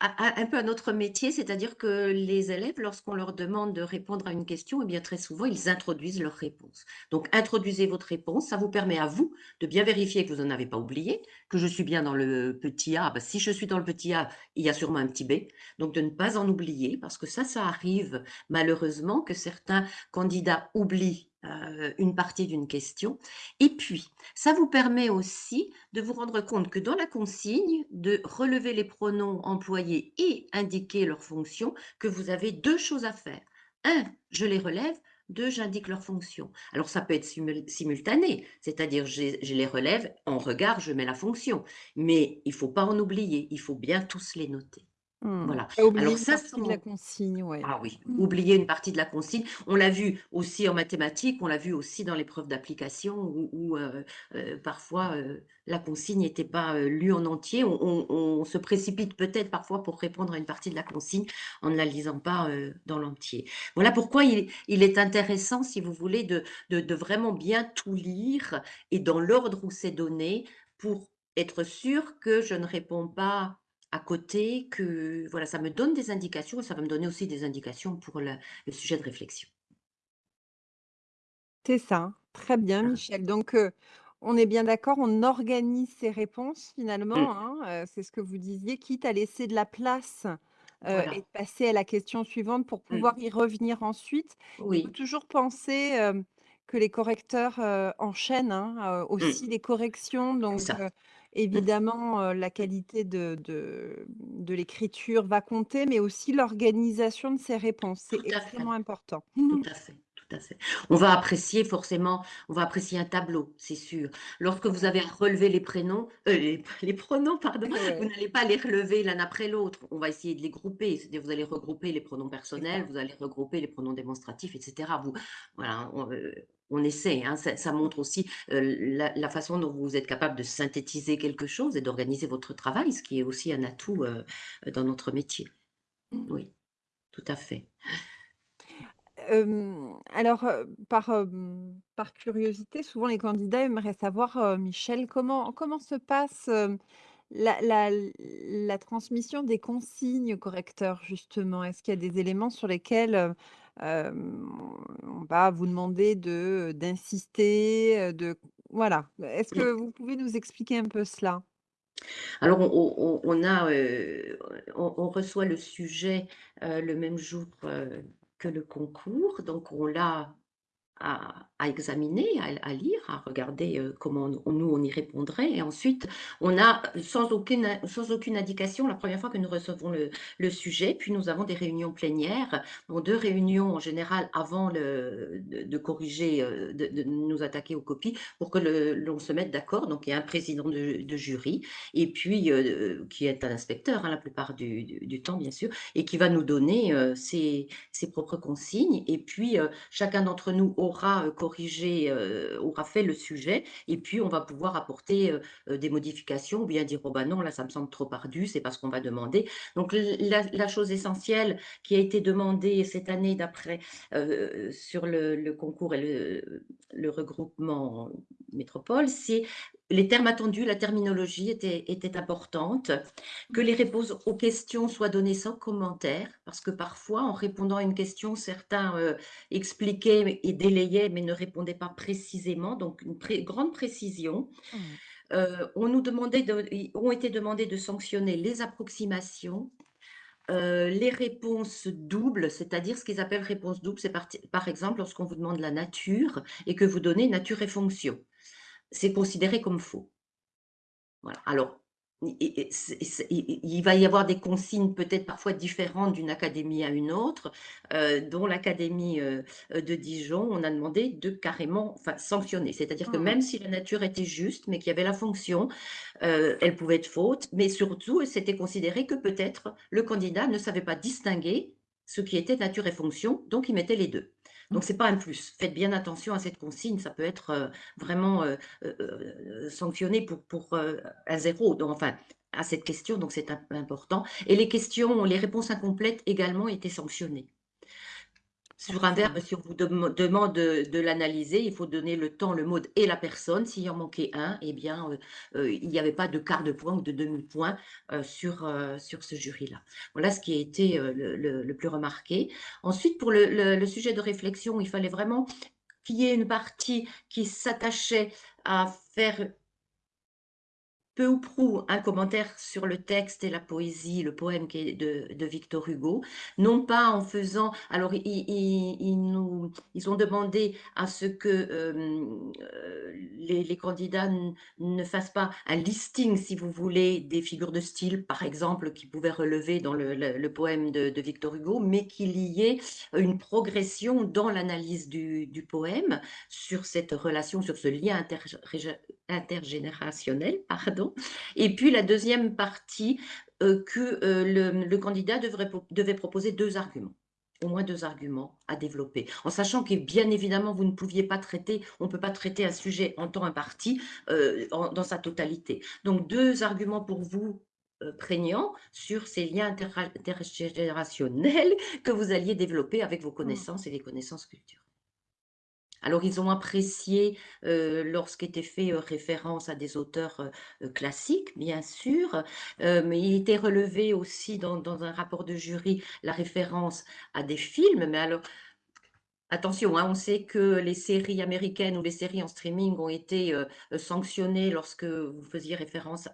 un peu à notre métier, c'est-à-dire que les élèves, lorsqu'on leur demande de répondre à une question, eh bien très souvent, ils introduisent leur réponse. Donc, introduisez votre réponse, ça vous permet à vous de bien vérifier que vous n'en avez pas oublié, que je suis bien dans le petit A. Ben, si je suis dans le petit A, il y a sûrement un petit B. Donc, de ne pas en oublier, parce que ça, ça arrive malheureusement que certains candidats oublient euh, une partie d'une question. Et puis, ça vous permet aussi de vous rendre compte que dans la consigne, de relever les pronoms employés et indiquer leur fonction, que vous avez deux choses à faire. Un, je les relève. Deux, j'indique leur fonction. Alors, ça peut être simultané, c'est-à-dire je, je les relève, en regard, je mets la fonction. Mais il ne faut pas en oublier, il faut bien tous les noter.
Mmh. Voilà. Alors ça, partie de la consigne, ouais.
Ah oui, mmh. oublier une partie de la consigne. On l'a vu aussi en mathématiques, on l'a vu aussi dans l'épreuve d'application où, euh, euh, parfois euh, la consigne n'était pas lue en entier. On, se précipite peut-être parfois pour répondre à une partie de la consigne en ne la lisant pas dans l'entier. Voilà pourquoi il, est intéressant, si vous voulez, de, de vraiment bien tout lire et dans l'ordre où c'est donné pour être sûr que je ne réponds pas à côté, que voilà, ça me donne des indications et ça va me donner aussi des indications pour le, sujet de réflexion.
C'est ça, très bien Michel. Donc, on est bien d'accord, on organise ses réponses finalement, mmh. hein, c'est ce que vous disiez, quitte à laisser de la place et de passer à la question suivante pour mmh. pouvoir y revenir ensuite. Il faut toujours penser que les correcteurs enchaînent hein, mmh. aussi les corrections. Donc, Évidemment, la qualité de de l'écriture va compter, mais aussi l'organisation de ces réponses. C'est extrêmement important.
tout à fait, tout à fait. On va apprécier forcément, on va apprécier un tableau, c'est sûr. Lorsque vous avez à relever les prénoms, euh, les pronoms, pardon, vous n'allez pas les relever l'un après l'autre. On va essayer de les grouper, c'est-à-dire vous allez regrouper les pronoms personnels, vous allez regrouper les pronoms démonstratifs etc. Vous voilà, euh, on essaie, hein, ça, montre aussi la, façon dont vous êtes capable de synthétiser quelque chose et d'organiser votre travail, ce qui est aussi un atout dans notre métier. Oui, tout à fait.
Alors, par, par curiosité, souvent les candidats aimeraient savoir, Michel, comment, comment se passe la, la, transmission des consignes correcteurs, justement? Est-ce qu'il y a des éléments sur lesquels on va vous demander de d'insister, de voilà. Est-ce que vous pouvez nous expliquer un peu cela?
Alors on a, on reçoit le sujet, le même jour, le concours, donc on l'a à, examiner, à, lire, à regarder euh, comment nous, on y répondrait. Et ensuite, on a, sans aucune, sans aucune indication, la première fois que nous recevons le, sujet, puis nous avons des réunions plénières, bon, deux réunions en général avant de, corriger, euh, de, nous attaquer aux copies, pour que l'on se mette d'accord. Donc, il y a un président de, jury, et puis euh, qui est un inspecteur hein, la plupart du, du, temps, bien sûr, et qui va nous donner ses, ses, propres consignes. Et puis, chacun d'entre nous aura corrigé, aura fait le sujet, et puis on va pouvoir apporter des modifications, ou bien dire, oh ben non, là ça me semble trop ardu, c'est pas ce qu'on va demander. Donc la, chose essentielle qui a été demandée cette année d'après sur le, concours et le regroupement métropole, c'est les termes attendus, la terminologie était, était, importante, que les réponses aux questions soient données sans commentaire, parce que parfois, en répondant à une question, certains euh, expliquaient et délayaient, mais ne répondaient pas précisément, donc une grande précision. Mmh. Euh, on nous demandait de, ont été demandés de sanctionner les approximations, euh, les réponses doubles, c'est-à-dire ce qu'ils appellent réponse double, c'est par, par, exemple lorsqu'on vous demande la nature et que vous donnez nature et fonction c'est considéré comme faux. Voilà. Alors, il va y avoir des consignes peut-être parfois différentes d'une académie à une autre, euh, dont l'académie euh, de Dijon, on a demandé de carrément enfin, sanctionner. C'est-à-dire que mmh. même si la nature était juste, mais qu'il y avait la fonction, euh, elle pouvait être faute, mais surtout, c'était considéré que peut-être le candidat ne savait pas distinguer ce qui était nature et fonction, donc il mettait les deux. Donc, ce n'est pas un plus. Faites bien attention à cette consigne. Ça peut être euh, vraiment euh, euh, sanctionné pour, un zéro. Donc, enfin, à cette question, donc c'est important. Et les questions, les réponses incomplètes également étaient sanctionnées. Sur un verbe, si on vous demande de, l'analyser, il faut donner le temps, le mode et la personne. S'il en manquait un, eh bien, euh, euh, il n'y avait pas de quart de point ou de demi-point euh, sur, sur ce jury-là. Voilà ce qui a été le, plus remarqué. Ensuite, pour le, sujet de réflexion, il fallait vraiment qu'il y ait une partie qui s'attachait à faire peu ou prou un commentaire sur le texte et la poésie, le poème de, Victor Hugo, non pas en faisant, alors ils, nous, ils ont demandé à ce que euh, les, candidats ne fassent pas un listing, si vous voulez, des figures de style, par exemple, qui pouvaient relever dans le, poème de, Victor Hugo, mais qu'il y ait une progression dans l'analyse du, poème sur cette relation, sur ce lien inter, intergénérationnel, pardon. Et puis la deuxième partie, euh, que euh, le, candidat devrait, devait proposer deux arguments au moins deux arguments à développer, en sachant que bien évidemment, vous ne pouviez pas traiter, on ne peut pas traiter un sujet en temps imparti euh, dans sa totalité. Donc, deux arguments pour vous prégnants sur ces liens intergénérationnels que vous alliez développer avec vos mmh. connaissances et les connaissances culturelles. Alors, ils ont apprécié euh, lorsqu'était fait référence à des auteurs classiques, bien sûr, mais il était relevé aussi dans, dans, un rapport de jury la référence à des films. Mais alors, Attention, hein, on sait que les séries américaines ou les séries en streaming ont été euh, sanctionnées lorsque vous faisiez référence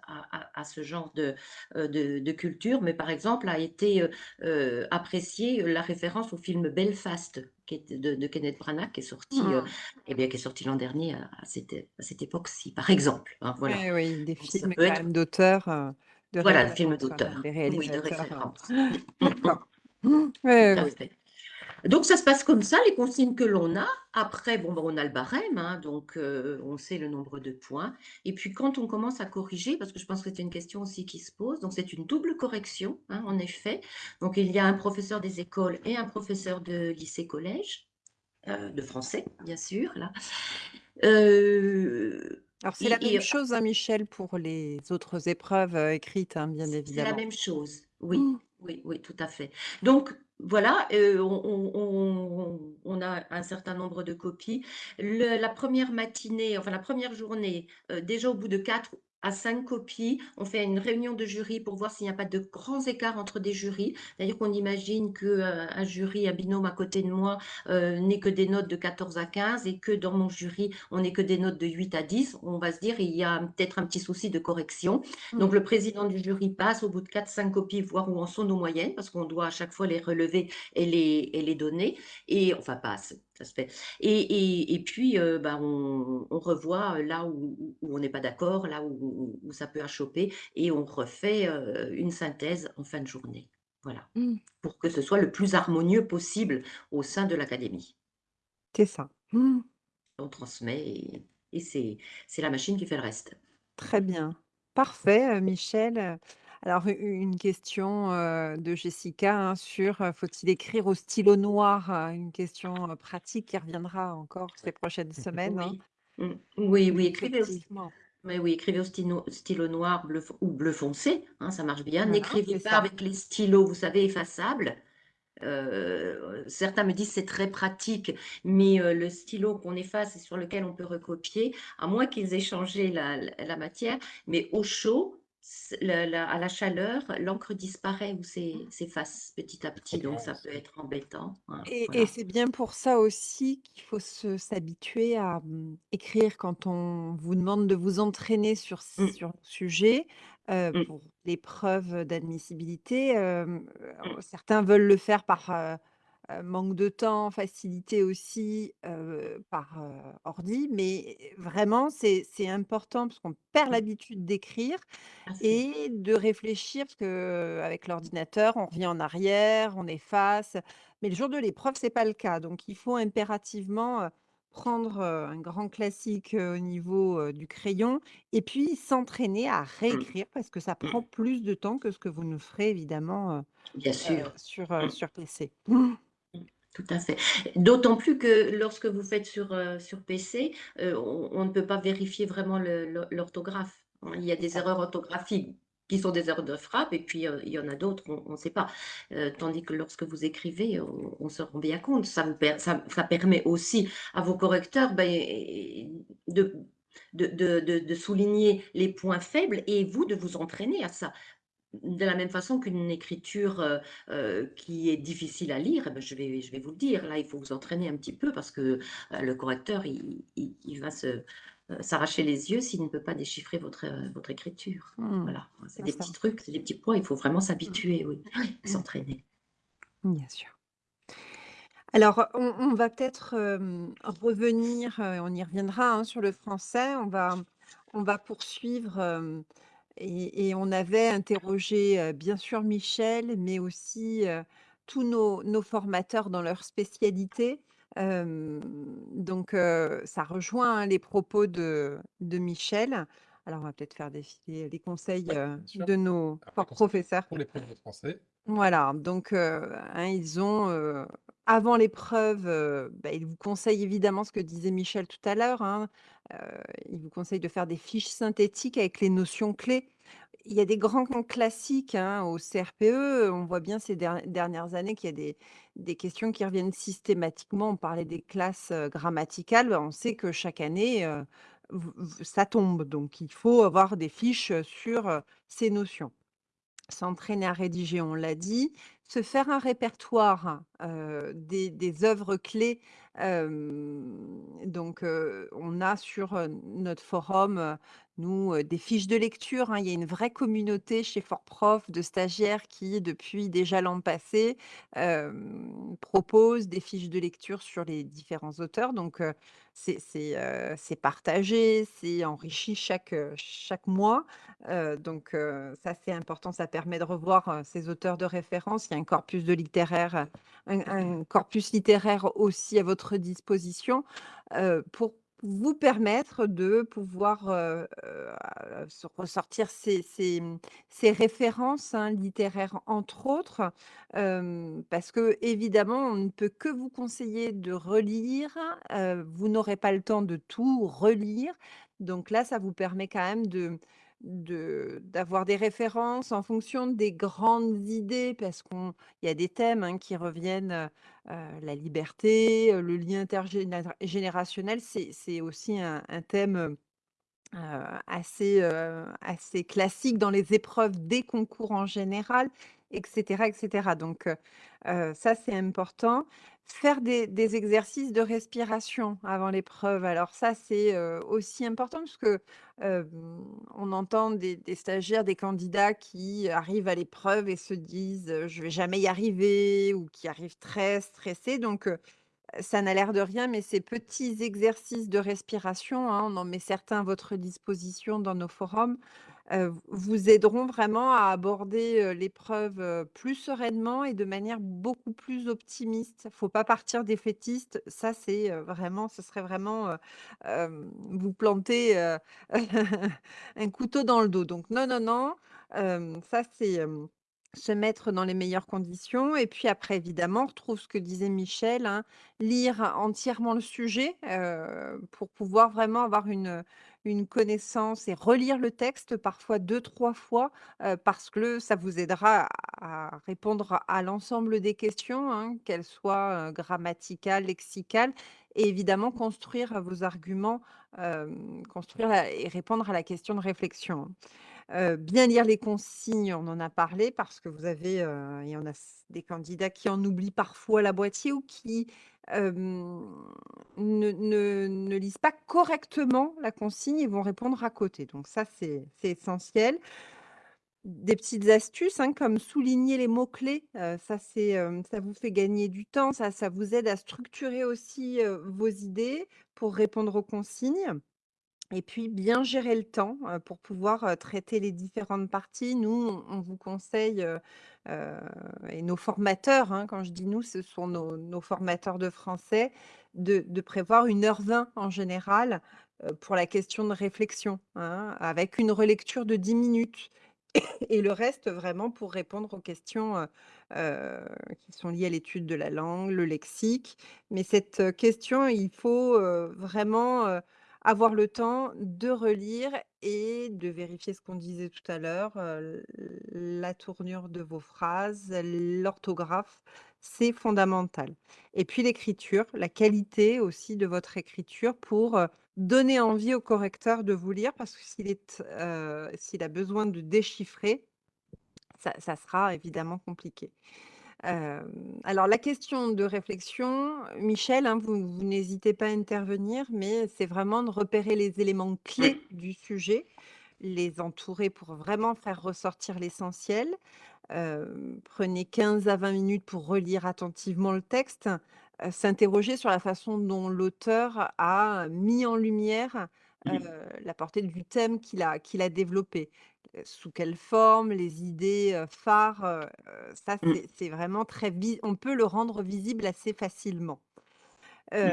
à, ce genre de, euh, de, culture, mais par exemple a été euh, appréciée la référence au film Belfast de, Kenneth Branagh qui est sorti, mmh. eh bien, qui est sorti l'an dernier à, cette, à cette époque-ci, par exemple.
Hein, voilà. Oui, oui, des films d'auteurs.
voilà, des films d'auteurs. Oui, de référence.
oui,
donc, ça se passe comme ça, les consignes que l'on a. Après, bon, ben, on a le barème, hein, donc euh, on sait le nombre de points. Et puis, quand on commence à corriger, parce que je pense que c'est une question aussi qui se pose, donc c'est une double correction, hein, en effet. Donc, il y a un professeur des écoles et un professeur de lycée-collège, euh, de français, bien sûr, là.
Euh, Alors, c'est la même chose, hein, Michel, pour les autres épreuves écrites, bien évidemment.
C'est la même chose, oui. Mmh. Oui, oui, tout à fait. Donc, voilà, euh, on, a un certain nombre de copies. la première matinée, enfin la première journée, euh, déjà au bout de quatre à cinq copies. On fait une réunion de jury pour voir s'il n'y a pas de grands écarts entre des jurys. C'est-à-dire qu'on imagine qu'un euh, jury, un binôme à côté de moi, euh, n'est que des notes de 14 à 15 et que dans mon jury, on n'est que des notes de 8 à 10. On va se dire, il y a peut-être un petit souci de correction. Mmh. Donc, le président du jury passe au bout de 4-5 copies, voir où en sont nos moyennes, parce qu'on doit à chaque fois les relever et les, et les donner. Et enfin, passe ça se fait et et et puis, heu, bah, on on revoit, heu, là où on n'est pas d'accord, là où ça peut achoper et on refait, heu, une synthèse en fin de journée. Voilà,
Mmh.
pour que ce soit le plus harmonieux possible au sein de l'académie.
C'est ça. Mmh.
On transmet et et c'est la machine qui fait le reste.
Très bien. Parfait, Michel, alors u une question, de Jessica, hein, sur, faut-il écrire au stylo noir? Une question, pratique qui reviendra encore ces prochaines semaines, hein?
Oui, mmh, oui, oui, écrivez au st
effectivement.
mais oui, écrivez au stylo stylo noir, bleu fo ou bleu foncé, hein, ça marche bien.
Voilà,
N'écrivez
c'est
pas
ça.
avec les stylos, vous savez, effaçables. Certains me disent: «C'est très pratique», mais le stylo qu'on efface et sur lequel on peut recopier, à moins qu'ils aient changé la la la matière, mais au chaud, la à la chaleur, l'encre disparaît ou s'e s'efface petit à petit, donc ça peut être embêtant, hein,
Et c'est bien pour ça aussi qu'il faut s'habituer à, mmh, écrire quand on vous demande de vous entraîner sur
Mmh.
sur le sujet, heu,
Mmh.
pour l'épreuve d'admissibilité, hem,
Mmh.
certains veulent le faire par, heu heu, manque de temps, facilité aussi, heu, par, heu, ordi, mais vraiment c'est c'est important parce qu'on perd
Mmh.
l'habitude d'écrire
Ah c'est
et de réfléchir parce qu'avec l'ordinateur, on revient en arrière, on efface, mais le jour de l'épreuve, c'est pas le cas. Donc il faut impérativement, prendre, un grand classique, au niveau, du crayon et puis s'entraîner à
Mmh.
réécrire parce que ça prend
Mmh.
plus de temps que ce que vous ne ferez évidemment,
Bien sûr.
sur, heu,
Mmh.
sur PC.
Tout à fait. D'autant plus que lorsque vous faites sur, heu, sur PC, heu, on on ne peut pas vérifier vraiment l'orthographe, hein. Il y a des erreurs orthographiques qui sont des erreurs de frappe et puis, heu, il y en a d'autres, on on sait pas. Tandis que lorsque vous écrivez, on on se rend bien compte. Ça vous per ça ça permet aussi à vos correcteurs, beh, de de de de de souligner les points faibles et vous de vous entraîner à ça. De la même façon qu'une écriture, heu heu, qui est difficile à lire, eh beh, je vais je vais vous le dire, là, il faut vous entraîner un petit peu parce que, heu, le correcteur, il il il va s'arracher les yeux s'il ne peut pas déchiffrer votre, écriture.
Mmh.
Voilà, c'est des
ça.
petits trucs, c'est des petits points, il faut vraiment
Mmh.
s'habituer, oui,
Mmh.
s'entraîner.
Bien sûr. Alors, on on va peut-être, revenir, on y reviendra, hein, sur le français. On va on va poursuivre, et et on avait interrogé, bien sûr Michel, mais aussi, tous nos nos formateurs dans leur spécialité. Donc ça rejoint, hein, les propos de de Michel. Alors on va peut-être faire défiler les conseils,
Ouais,
de nos
les
professeurs.
pour l'épreuve de français.
Voilà, donc hein, ils ont, avant l'épreuve, bah, ils vous conseillent évidemment ce que disait Michel tout à l'heure, hein, ils vous conseillent de faire des fiches synthétiques avec les notions clés. Il y a des grands classiques, hein, au CRPE, on voit bien ces der dernières années qu'il y a des questions qui reviennent systématiquement. On parlait des classes, grammaticales, bah, on sait que chaque année, ça tombe, donc il faut avoir des fiches, sur, ces notions. S'entraîner à rédiger, on l'a dit. Se faire un répertoire, heu, des des œuvres clés, donc on a sur, notre forum, nous, des fiches de lecture, hein. Il y a une vraie communauté chez Fortprof de stagiaires qui, depuis déjà l'an passé, hem, proposent des fiches de lecture sur les différents auteurs. Donc c'est partagé, c'est enrichi chaque, mois. Donc ça, c'est important, ça permet de revoir, ces auteurs de référence. Il y a un corpus littéraire, un corpus littéraire aussi à votre disposition, pour vous permettre de pouvoir, ressortir ces mmh, ces références, hein, littéraires, entre autres. Parce qu'évidemment, on ne peut que vous conseiller de relire, vous n'aurez pas le temps de tout relire. Donc là, ça vous permet quand même de d'avoir des références en fonction des grandes idées parce qu'on il y a des thèmes, hein, qui reviennent, heu heu, la liberté, heu, le lien intergénéra générationnel, c'est aussi un thème, assez, assez classique dans les épreuves des concours en général et cetera et cetera. Donc ça, c'est important. Faire des exercices de respiration avant l'épreuve. Alors ça, c'est, aussi important parce que, on entend des stagiaires, des candidats qui arrivent à l'épreuve et se disent, «Je vais jamais y arriver» ou qui arrivent très stressés. Donc Ça n'a l'air de rien, mais ces petits exercices de respiration, hein, on en met certains à votre disposition dans nos forums, heu, vous aideront vraiment à aborder, l'épreuve, plus sereinement et de manière beaucoup plus optimiste. Faut pas partir défaitiste, ça c'est, vraiment ce serait vraiment, vous planter, un couteau dans le dos. Donc non, non, non, ça c'est, se mettre dans les meilleures conditions et puis après évidemment, on retrouve ce que disait Michel, hein, lire entièrement le sujet, pour pouvoir vraiment avoir une, une connaissance et relire le texte parfois deux trois fois, parce que ça vous aidera à répondre à l'ensemble des questions, hein, qu'elles soient, grammaticales, lexicales et évidemment construire vos arguments, construire et répondre à la question de réflexion. Heu, bien lire les consignes, on en a parlé parce que vous avez, il y en a des candidats qui en oublient parfois la moitié ou qui, ne lisent pas correctement la consigne et vont répondre à côté. Donc ça, c'est essentiel. Des petites astuces, hein, comme souligner les mots-clés, ça ça vous fait gagner du temps, ça ça vous aide à structurer aussi, vos idées pour répondre aux consignes. Et puis bien gérer le temps, pour pouvoir, traiter les différentes parties. Nous, on vous conseille, et nos formateurs, hein, quand je dis nous, ce sont nos formateurs de français, de prévoir 1 heure 20 en général, pour la question de réflexion, hein, avec une relecture de 10 minutes et le reste vraiment pour répondre aux questions, qui sont liées à l'étude de la langue, le lexique. Mais cette, question, il faut, vraiment, avoir le temps de relire et de vérifier ce qu'on disait tout à l'heure, la tournure de vos phrases, l'orthographe, c'est fondamental. Et puis l'écriture, la qualité aussi de votre écriture pour, donner envie au correcteur de vous lire parce que s'il a besoin de déchiffrer, ça sera évidemment compliqué. Alors la question de réflexion, Michel, hein, vous vous n'hésitez pas à intervenir, mais c'est vraiment de repérer les éléments clés du sujet, les entourer pour vraiment faire ressortir l'essentiel. Prenez 15 à 20 minutes pour relire attentivement le texte, heu, s'interroger sur la façon dont l'auteur a mis en lumière,
Mmh.
la portée du thème qu'il a qu'il a développé. Heu, sous quelle forme, les idées, heu, phares, ça
Mmh.
c'est vraiment très on peut le rendre visible assez facilement.
Mmh.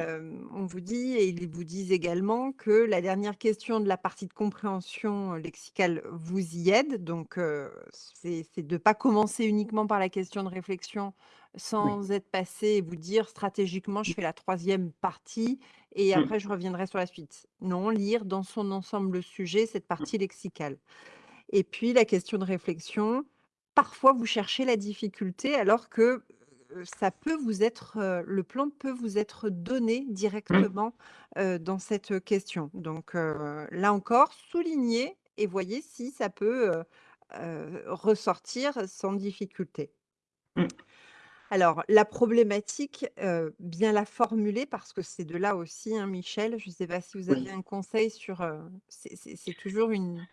On vous dit et ils vous disent également que la dernière question de la partie de compréhension lexicale vous y aide, donc c'est de pas commencer uniquement par la question de réflexion
Oui.
sans être passé et vous dire: «Stratégiquement, je fais la 3e partie et
Mmh.
après je reviendrai sur la suite». Non, lire dans son ensemble le sujet, cette
Mmh.
partie lexicale. Et puis la question de réflexion, parfois vous cherchez la difficulté alors que, ça peut vous être, heu, le plan peut vous être donné
Mmh.
directement, dans cette question. Donc là encore, soulignez et voyez si ça peut, ressortir sans difficulté.
Mmh.
Alors la problématique, heu, bien la formuler parce que c'est de là aussi, hein, Michel, je sais pas si vous avez
Oui.
un conseil sur, heu, c'est c'est c'est toujours une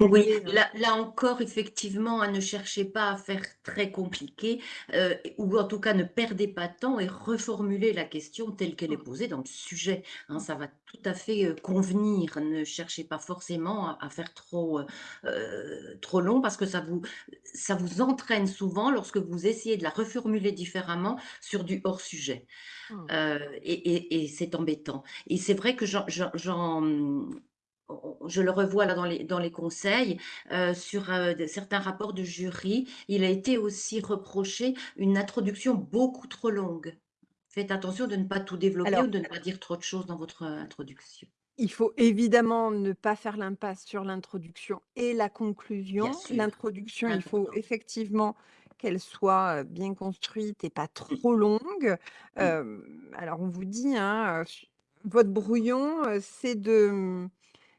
Oui,
difficulté, hein.
là là encore effectivement, hein, ne cherchez pas à faire très compliqué, heu, ou en tout cas ne perdez pas de temps et reformulez la question telle qu'elle est
Mmh.
posée dans le sujet, hein. Ça va tout à fait, heu, convenir. Ne cherchez pas forcément à à faire trop, heu heu, trop long parce que ça vous ça vous entraîne souvent lorsque vous essayez de la reformuler différemment sur du hors sujet,
Mmh.
heu, et et et c'est embêtant. Et c'est vrai que j'en je le revois là dans les dans les conseils, heu, sur, de certains rapports de jury, il a été aussi reproché une introduction beaucoup trop longue. Faites attention de ne pas tout développer ou
Alors
de ne pas dire trop de choses dans votre, introduction.
il faut évidemment ne pas faire l'impasse sur l'introduction et la conclusion. L'introduction, il faut effectivement qu'elle soit, bien construite et pas
Mmh.
trop longue.
Mmh.
Alors on vous dit, hein, votre brouillon, c'est de, mmh,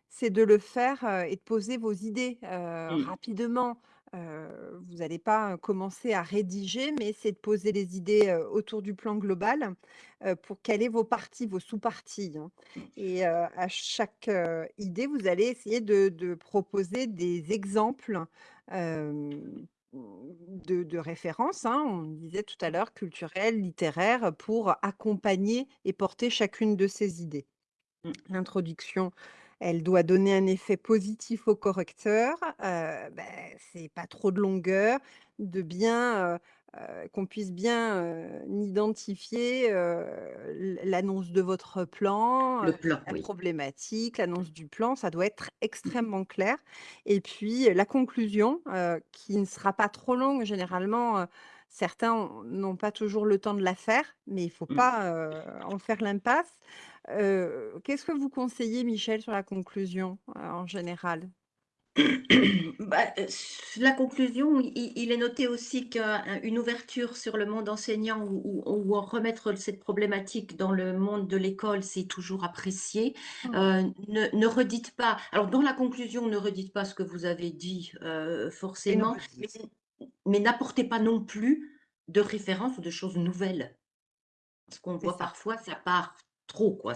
c'est de le faire, et de poser vos idées, rapidement. Vous allez pas, commencer à rédiger, mais c'est de poser les idées, autour du plan global, heu, pour caler vos parties, vos sous-parties, hein. Et à chaque, idée, vous allez essayer de de proposer des exemples, de de référence, hein, on disait tout à l'heure, culturelles, littéraires, pour accompagner et porter chacune de ces idées.
Mmh.
L'introduction, elle doit donner un effet positif au correcteur, heu, beh, c'est pas trop de longueur, de bien, heu, qu'on puisse bien, identifier, l'annonce de votre plan,
plan,
la
oui.
problématique, l'annonce du plan, ça doit être extrêmement clair et puis la conclusion, qui ne sera pas trop longue. Généralement, certains ont n'ont pas toujours le temps de la faire, mais il faut
Mmh.
pas, en faire l'impasse. Qu'est-ce que vous conseillez, Michel, sur la conclusion, en général?
Bah, heu, s la conclusion, il est noté aussi qu'un une ouverture sur le monde enseignant ou ou ou en remettre cette problématique dans le monde de l'école, c'est toujours apprécié.
Mmh.
Heu, ne ne redites pas alors dans la conclusion, ne redites pas ce que vous avez dit,
Une
forcément, mais n'apportez pas non plus de références ou de choses nouvelles. Parce qu'on voit
ça.
parfois, ça part trop quoi,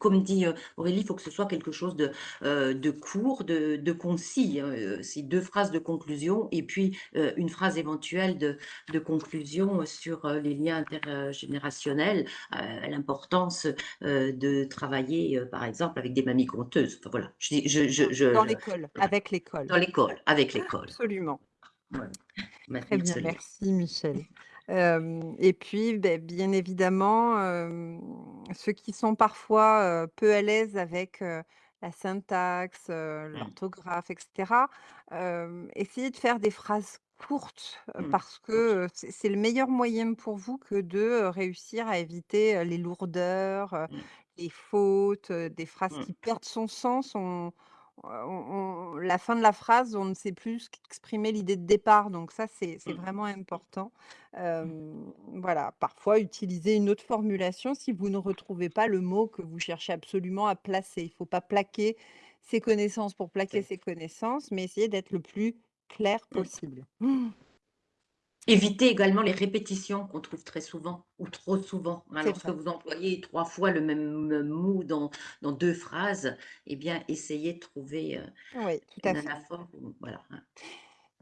comme dit, heu, Aurélie, il faut que ce soit quelque chose de, heu, de court, de de concis, heu, c'est 2 phrases de conclusion et puis, une phrase éventuelle de de conclusion sur, les liens intergénérationnels, l'importance, de travailler, par exemple avec des mamies conteuses. Enfin voilà, je je je je
Dans l'école, avec l'école.
dans l'école, avec l'école.
Absolument. Très bien, merci Michel. Et puis, beh, bien évidemment, ceux qui sont parfois, peu à l'aise avec, la syntaxe,
Mmh.
l'orthographe et cetera, hem, essayez de faire des phrases courtes,
Mmh.
parce que,
OK.
c'est c'est le meilleur moyen pour vous que de, réussir à éviter, les lourdeurs,
Mmh.
les fautes, des phrases qui perdent son sens. On on on la fin de la phrase, on ne sait plus ce qu'exprimait l'idée de départ, donc ça, c'est
Mmh.
vraiment important.
Mmh.
Voilà, parfois utiliser une autre formulation si vous ne retrouvez pas le mot que vous cherchez absolument à placer. Il faut pas plaquer ses connaissances pour plaquer ses connaissances, mais essayer d'être le plus clair
mmh. Évitez également les répétitions qu'on trouve très souvent ou trop souvent, hein. Lorsque
vrai.
vous employez 3 fois le même mot dans dans 2 phrases, eh bien, essayez de trouver, heu,
Oui, tout à
une
fait.
anaphore voilà, hein.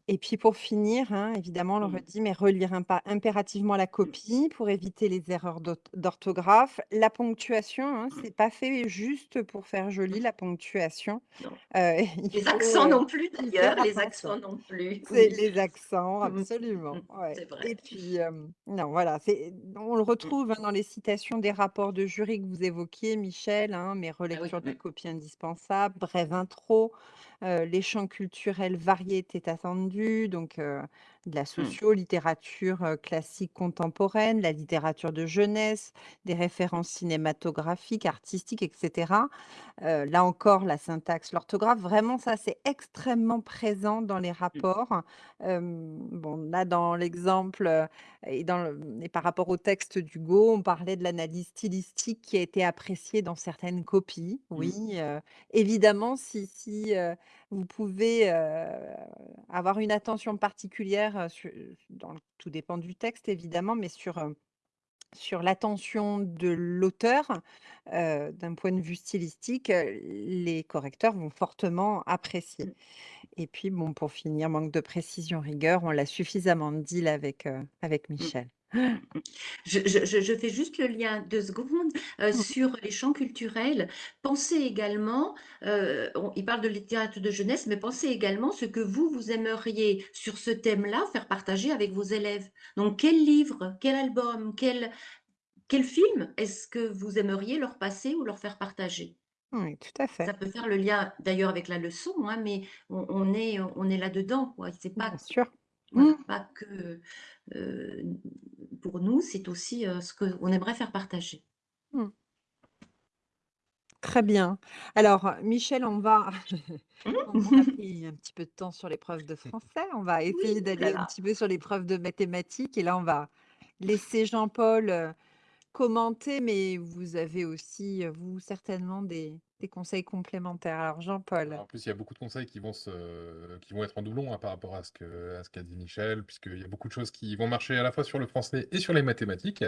Et puis pour finir, hein, évidemment, on le
Mmh.
redit, mais relire impa impérativement la
Mmh.
copie pour éviter les erreurs d'orthographe. La ponctuation, hein,
Mmh.
c'est pas fait juste pour faire joli
Mmh.
la ponctuation.
Non.
Heu, il
Les
faut,
accents non plus d'ailleurs, les accents non plus,
C'est
oui.
les accents,
Mmh. Mmh.
absolument, ouais
C'est
et puis, non, voilà, c'est on le
Mmh.
retrouve, hein, dans les citations des rapports de jury que vous évoquiez, Michel, hein, mais
Ah oui,
de la
mmh.
copie indispensable, brève intro, heu, les champs culturels variés étaient attendus, donc de la
Mmh.
socio, littérature, heu, classique contemporaine, la littérature de jeunesse, des références cinématographiques, artistiques et cetera. Heu, là encore, la syntaxe, l'orthographe, vraiment ça, c'est extrêmement présent dans les
Mmh.
rapports. Bon, là, dans l'exemple, et dans le et par rapport au texte d'Hugo, on parlait de l'analyse stylistique qui a été appréciée dans certaines copies. Oui,
Mmh.
évidemment, si si, vous pouvez, avoir une attention particulière, dans tout dépend du texte évidemment, mais sur, sur l'attention de l'auteur, d'un point de vue stylistique, les correcteurs vont fortement apprécier
Mmh.
et puis bon, pour finir, manque de précision, rigueur, on l'a suffisamment dit là avec, avec
Mmh.
Michel.
Je je je je fais juste le lien 2 secondes, heu,
Mmh.
sur les champs culturels. Pensez également, heu, on il parle de littérature de jeunesse, mais pensez également ce que vous, vous aimeriez sur ce thème-là faire partager avec vos élèves. Donc quel livre, quel album, quel quel film est-ce que vous aimeriez leur passer ou leur faire partager?
Oui, tout à fait,
Ça peut faire le lien d'ailleurs avec la leçon, hein, mais on on est on est là-dedans. C'est
bien
pas
Mmh.
pas que, pour nous, c'est aussi, ce qu'on aimerait faire partager.
Mmh. Très bien. Alors, Michel, on va on on a
Mmh.
pris un petit peu de temps sur l'épreuve de français, on va essayer d'aller un petit peu sur l'épreuve de mathématiques et là, on va laisser Jean-Paul, commenter, mais vous avez aussi, vous, certainement des des conseils complémentaires? Alors Jean-Paul?
en plus, il y a beaucoup de conseils qui vont se qui vont être en doublon, hein, par rapport à ce que à ce qu'a dit Michel, puisqu'il y a beaucoup de choses qui vont marcher à la fois sur le français et sur les mathématiques.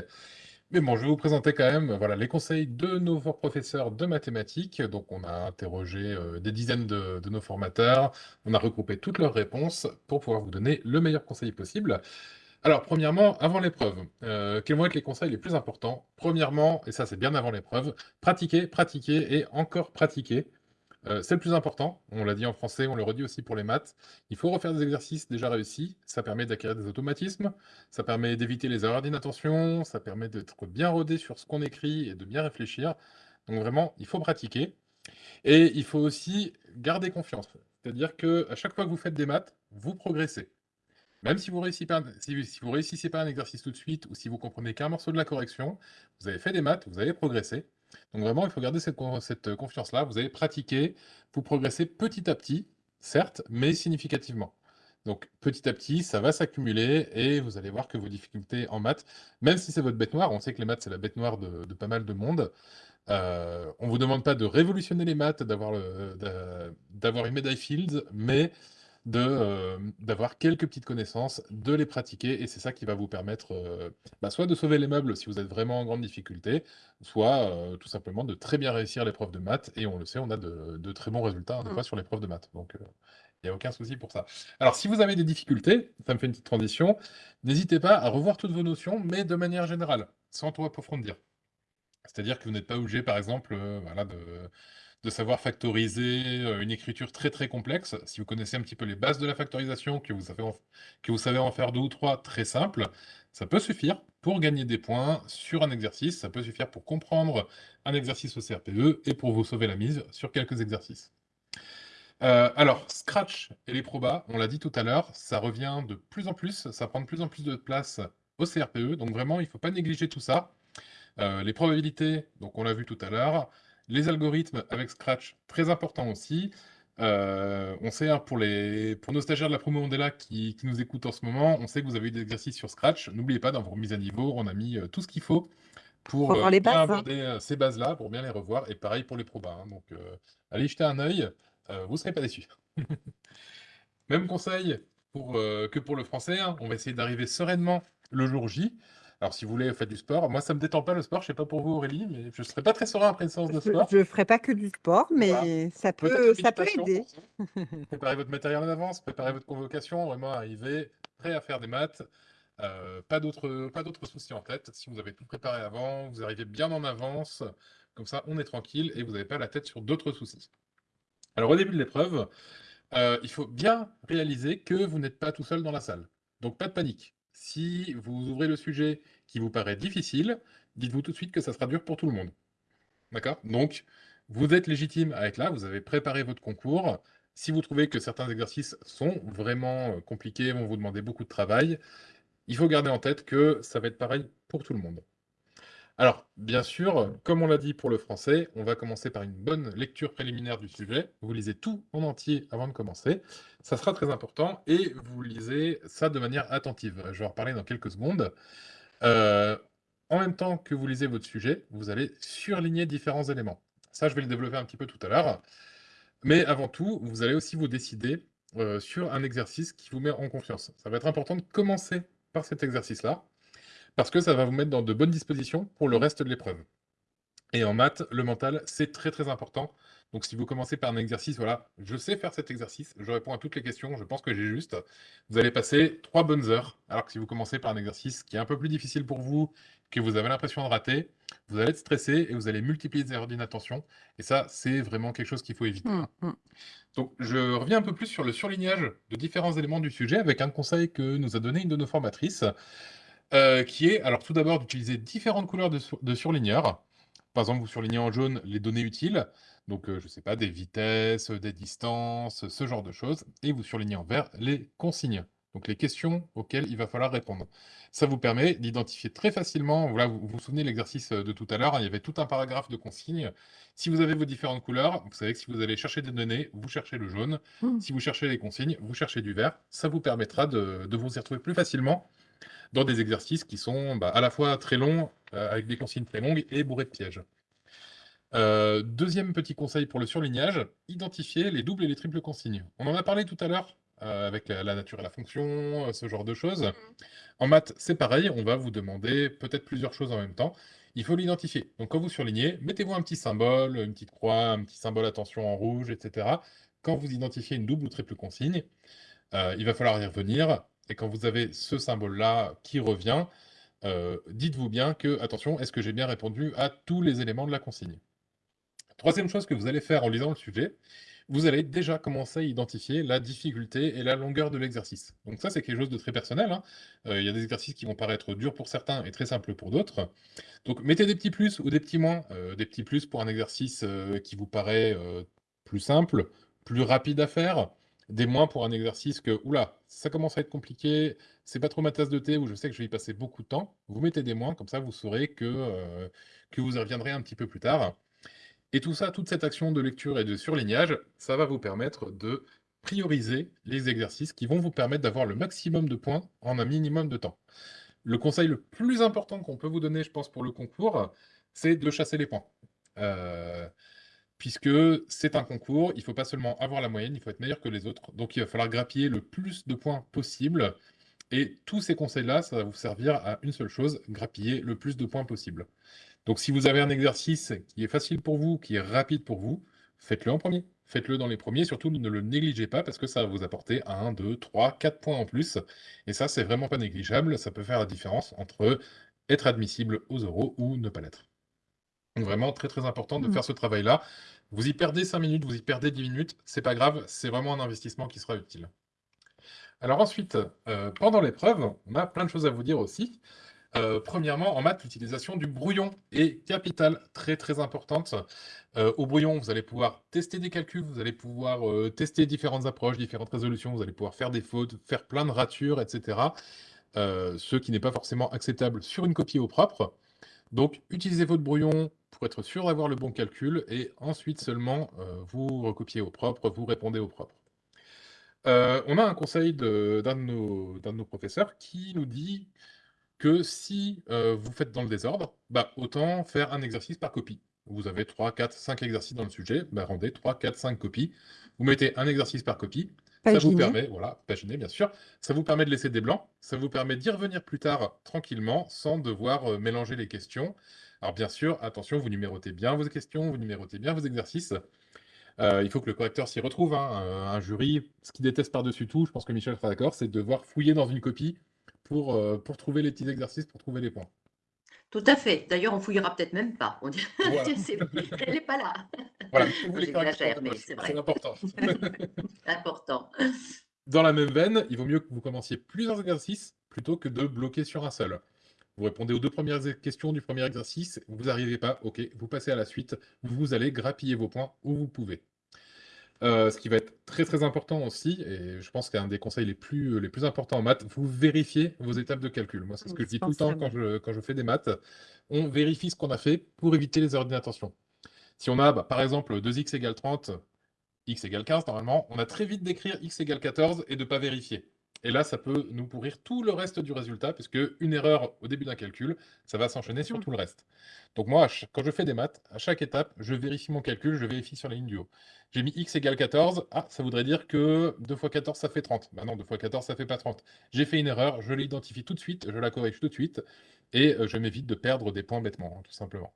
Mais bon, je vais vous présenter quand même voilà, les conseils de nos professeurs de mathématiques. Donc, on a interrogé euh, des dizaines de, nos formateurs, on a regroupé toutes leurs réponses pour pouvoir vous donner le meilleur conseil possible. Alors, premièrement, avant l'épreuve, euh, quels vont être les conseils les plus importants? Premièrement, et ça c'est bien avant l'épreuve, pratiquer, pratiquer et encore pratiquer. Euh, c'est le plus important, on l'a dit en français, on le redit aussi pour les maths. Il faut refaire des exercices déjà réussis, ça permet d'acquérir des automatismes, ça permet d'éviter les erreurs d'inattention, ça permet d'être bien rodé sur ce qu'on écrit et de bien réfléchir. Donc vraiment, il faut pratiquer. Et il faut aussi garder confiance. C'est-à-dire qu'à chaque fois que vous faites des maths, vous progressez. Même si vous réussissez réussissez pas un exercice tout de suite, ou si vous comprenez qu'un morceau de la correction, vous avez fait des maths, vous avez progressé. Donc vraiment, il faut garder cette, cette confiance-là. Vous avez pratiqué, vous progressez petit à petit, certes, mais significativement. Donc petit à petit, ça va s'accumuler et vous allez voir que vos difficultés en maths, même si c'est votre bête noire, on sait que les maths c'est la bête noire de, pas mal de monde, euh, on ne vous demande pas de révolutionner les maths, d'avoir une médaille Fields, mais euh, d'avoir quelques petites connaissances, de les pratiquer, et c'est ça qui va vous permettre euh, bah, soit de sauver les meubles si vous êtes vraiment en grande difficulté, soit euh, tout simplement de très bien réussir l'épreuve de maths, et on le sait, on a de, très bons résultats des mmh. fois sur l'épreuve de maths, donc il n'y a aucun souci pour ça. Alors si vous avez des difficultés, ça me fait une petite transition, n'hésitez pas à revoir toutes vos notions, mais de manière générale, sans trop approfondir. C'est-à-dire que vous n'êtes pas obligé, par exemple, voilà, de de savoir factoriser euh, une écriture très très complexe. Si vous connaissez un petit peu les bases de la factorisation, que vous savez en, faire deux ou trois très simples, ça peut suffire pour gagner des points sur un exercice, ça peut suffire pour comprendre un exercice au CRPE et pour vous sauver la mise sur quelques exercices. Euh, alors, Scratch et les probas, on l'a dit tout à l'heure, ça revient de plus en plus, ça prend de plus en plus de place au CRPE, donc vraiment, il ne faut pas négliger tout ça. Euh, les probabilités, donc on l'a vu tout à l'heure, les algorithmes avec Scratch, très important aussi. Euh, on sait, hein, pour, les, pour nos stagiaires de la promo Mandela qui, qui, nous écoutent en ce moment, on sait que vous avez eu des exercices sur Scratch. N'oubliez pas, dans vos remises à niveau, on a mis euh, tout ce qu'il faut pour,
euh, les
bien
bases, hein.
aborder ces bases-là, pour bien les revoir. Et pareil pour les probas. Hein. donc, allez jeter un œil, vous ne serez pas déçus. Même conseil pour, que pour le français. on va essayer d'arriver sereinement le jour J. Alors, si vous voulez, faites du sport. Moi, ça me détend pas le sport. Je sais pas pour vous, Aurélie, mais je serais pas très serein après une séance de sport.
Je ne ferai pas que du sport, mais ça peut, ça peut aider.
préparez votre matériel en avance, préparez votre convocation, vraiment arriver prêt à faire des maths. Euh, pas d'autres soucis en tête. Si vous avez tout préparé avant, vous arrivez bien en avance. Comme ça, on est tranquille et vous n'avez pas la tête sur d'autres soucis. Alors, au début de l'épreuve, euh, il faut bien réaliser que vous n'êtes pas tout seul dans la salle. Donc, pas de panique. Si vous ouvrez le sujet qui vous paraît difficile, dites-vous tout de suite que ça sera dur pour tout le monde. D'accord? Donc, vous êtes légitime à être là, vous avez préparé votre concours. Si vous trouvez que certains exercices sont vraiment euh, compliqués, vont vous demander beaucoup de travail, il faut garder en tête que ça va être pareil pour tout le monde. Alors, bien sûr, comme on l'a dit pour le français, on va commencer par une bonne lecture préliminaire du sujet. Vous lisez tout en entier avant de commencer. Ça sera très important et vous lisez ça de manière attentive. Je vais en reparler dans quelques secondes. Euh, en même temps que vous lisez votre sujet, vous allez surligner différents éléments. Ça, je vais le développer un petit peu tout à l'heure. Mais avant tout, vous allez aussi vous décider euh, sur un exercice qui vous met en confiance. Ça va être important de commencer par cet exercice-là parce que ça va vous mettre dans de bonnes dispositions pour le reste de l'épreuve. Et en maths, le mental, c'est très très important. Donc si vous commencez par un exercice, voilà, je sais faire cet exercice, je réponds à toutes les questions, je pense que j'ai juste, vous allez passer trois bonnes heures. Alors que si vous commencez par un exercice qui est un peu plus difficile pour vous, que vous avez l'impression de rater, vous allez être stressé et vous allez multiplier les erreurs d'inattention. Et ça, c'est vraiment quelque chose qu'il faut éviter. Mmh, mmh. Donc je reviens un peu plus sur le surlignage de différents éléments du sujet avec un conseil que nous a donné une de nos formatrices. Euh, qui est, alors tout d'abord, d'utiliser différentes couleurs de, de surligneurs. Par exemple, vous surlignez en jaune les données utiles, donc euh, je ne sais pas, des vitesses, des distances, ce genre de choses, et vous surlignez en vert les consignes, donc les questions auxquelles il va falloir répondre. Ça vous permet d'identifier très facilement, voilà, vous vous souvenez de l'exercice de tout à l'heure, hein, il y avait tout un paragraphe de consignes. Si vous avez vos différentes couleurs, vous savez que si vous allez chercher des données, vous cherchez le jaune. Mmh. Si vous cherchez les consignes, vous cherchez du vert. Ça vous permettra de, de vous y retrouver plus facilement dans des exercices qui sont bah, à la fois très longs, euh, avec des consignes très longues, et bourrés de pièges. Euh, deuxième petit conseil pour le surlignage, identifier les doubles et les triples consignes. On en a parlé tout à l'heure euh, avec la, la nature et la fonction, ce genre de choses. En maths, c'est pareil, on va vous demander peut-être plusieurs choses en même temps. Il faut l'identifier. Donc quand vous surlignez, mettez-vous un petit symbole, une petite croix, un petit symbole attention en rouge, etc. Quand vous identifiez une double ou triple consigne, il va falloir y revenir. Et quand vous avez ce symbole-là qui revient, euh, dites-vous bien que, attention, est-ce que j'ai bien répondu à tous les éléments de la consigne? Troisième chose que vous allez faire en lisant le sujet, vous allez déjà commencer à identifier la difficulté et la longueur de l'exercice. Donc ça, c'est quelque chose de très personnel. hein. Euh, Il y a des exercices qui vont paraître durs pour certains et très simples pour d'autres. Donc mettez des petits plus ou des petits moins. Euh, des petits plus pour un exercice qui vous paraît plus simple, plus rapide à faire. Des moins pour un exercice que, oula, ça commence à être compliqué, c'est pas trop ma tasse de thé ou je sais que je vais y passer beaucoup de temps. Vous mettez des moins, comme ça vous saurez que, euh, que vous y reviendrez un petit peu plus tard. Et tout ça, toute cette action de lecture et de surlignage, ça va vous permettre de prioriser les exercices qui vont vous permettre d'avoir le maximum de points en un minimum de temps. Le conseil le plus important qu'on peut vous donner, je pense, pour le concours, c'est de chasser les points. Euh, puisque c'est un concours, il ne faut pas seulement avoir la moyenne, il faut être meilleur que les autres. Donc il va falloir grappiller le plus de points possible. Et tous ces conseils-là, ça va vous servir à une seule chose, grappiller le plus de points possible. Donc si vous avez un exercice qui est facile pour vous, qui est rapide pour vous, faites-le en premier. Faites-le dans les premiers, surtout ne le négligez pas parce que ça va vous apporter 1, 2, 3, 4 points en plus. Et ça, c'est vraiment pas négligeable. Ça peut faire la différence entre être admissible aux euros ou ne pas l'être. Donc vraiment très très important de
Mm.
faire ce travail-là. Vous y perdez 5 minutes, vous y perdez 10 minutes, c'est pas grave, c'est vraiment un investissement qui sera utile. Alors ensuite, euh, pendant l'épreuve, on a plein de choses à vous dire aussi. Euh, premièrement, en maths, l'utilisation du brouillon est capitale, très très importante. Euh, au brouillon, vous allez pouvoir tester des calculs, vous allez pouvoir tester différentes approches, différentes résolutions, vous allez pouvoir faire des fautes, faire plein de ratures, etc. Ce qui n'est pas forcément acceptable sur une copie au propre. Donc, utilisez votre brouillon pour être sûr d'avoir le bon calcul et ensuite seulement euh, vous recopiez au propre, vous répondez au propre. Euh, on a un conseil de- d'un de, nos, d'un de nos professeurs qui nous dit que si euh, vous faites dans le désordre, bah, autant faire un exercice par copie. Vous avez 3, 4, 5 exercices dans le sujet, bah, rendez 3, 4, 5 copies. Vous mettez un exercice par copie. Ça vous permet, voilà, paginer bien sûr, ça vous permet de laisser des blancs, ça vous permet d'y revenir plus tard tranquillement sans devoir euh, mélanger les questions. Alors bien sûr, attention, vous numérotez bien vos questions, vous numérotez bien vos exercices. Euh, il faut que le correcteur s'y retrouve. hein. Un jury, ce qu'il déteste par-dessus tout, je pense que Michel sera d'accord, c'est de devoir fouiller dans une copie pour, euh, pour trouver les petits exercices, pour trouver les points.
Tout à fait. D'ailleurs, on fouillera peut-être même pas. On
Voilà.
c'est- elle n'est pas là.
Voilà,
J'exagère, mais c'est
c'est important.
Important.
Dans la même veine, il vaut mieux que vous commenciez plusieurs exercices plutôt que de bloquer sur un seul. Vous répondez aux deux premières questions du premier exercice, vous n'arrivez pas, ok, vous passez à la suite, vous allez grappiller vos points où vous pouvez. Euh, ce qui va être très très important aussi, et je pense qu'un des conseils les plus, les plus importants en maths, vous vérifiez vos étapes de calcul. Moi, c'est ce que je dis tout le temps quand je, quand je fais des maths. On vérifie ce qu'on a fait pour éviter les erreurs d'inattention. Si on a, bah, par exemple, 2x égale 30, x égale 15, normalement, on a très vite d'écrire x égale 14 et de ne pas vérifier. Et là, ça peut nous pourrir tout le reste du résultat, puisque une erreur au début d'un calcul, ça va s'enchaîner sur tout le reste. Donc moi, quand je fais des maths, à chaque étape, je vérifie mon calcul, je vérifie sur la ligne du haut. J'ai mis x égale 14, ah, ça voudrait dire que 2 fois 14, ça fait 30. Bah non, 2 fois 14, ça fait pas 30. J'ai fait une erreur, je l'identifie tout de suite, je la corrige tout de suite, et euh, je m'évite de perdre des points bêtement, hein, tout simplement.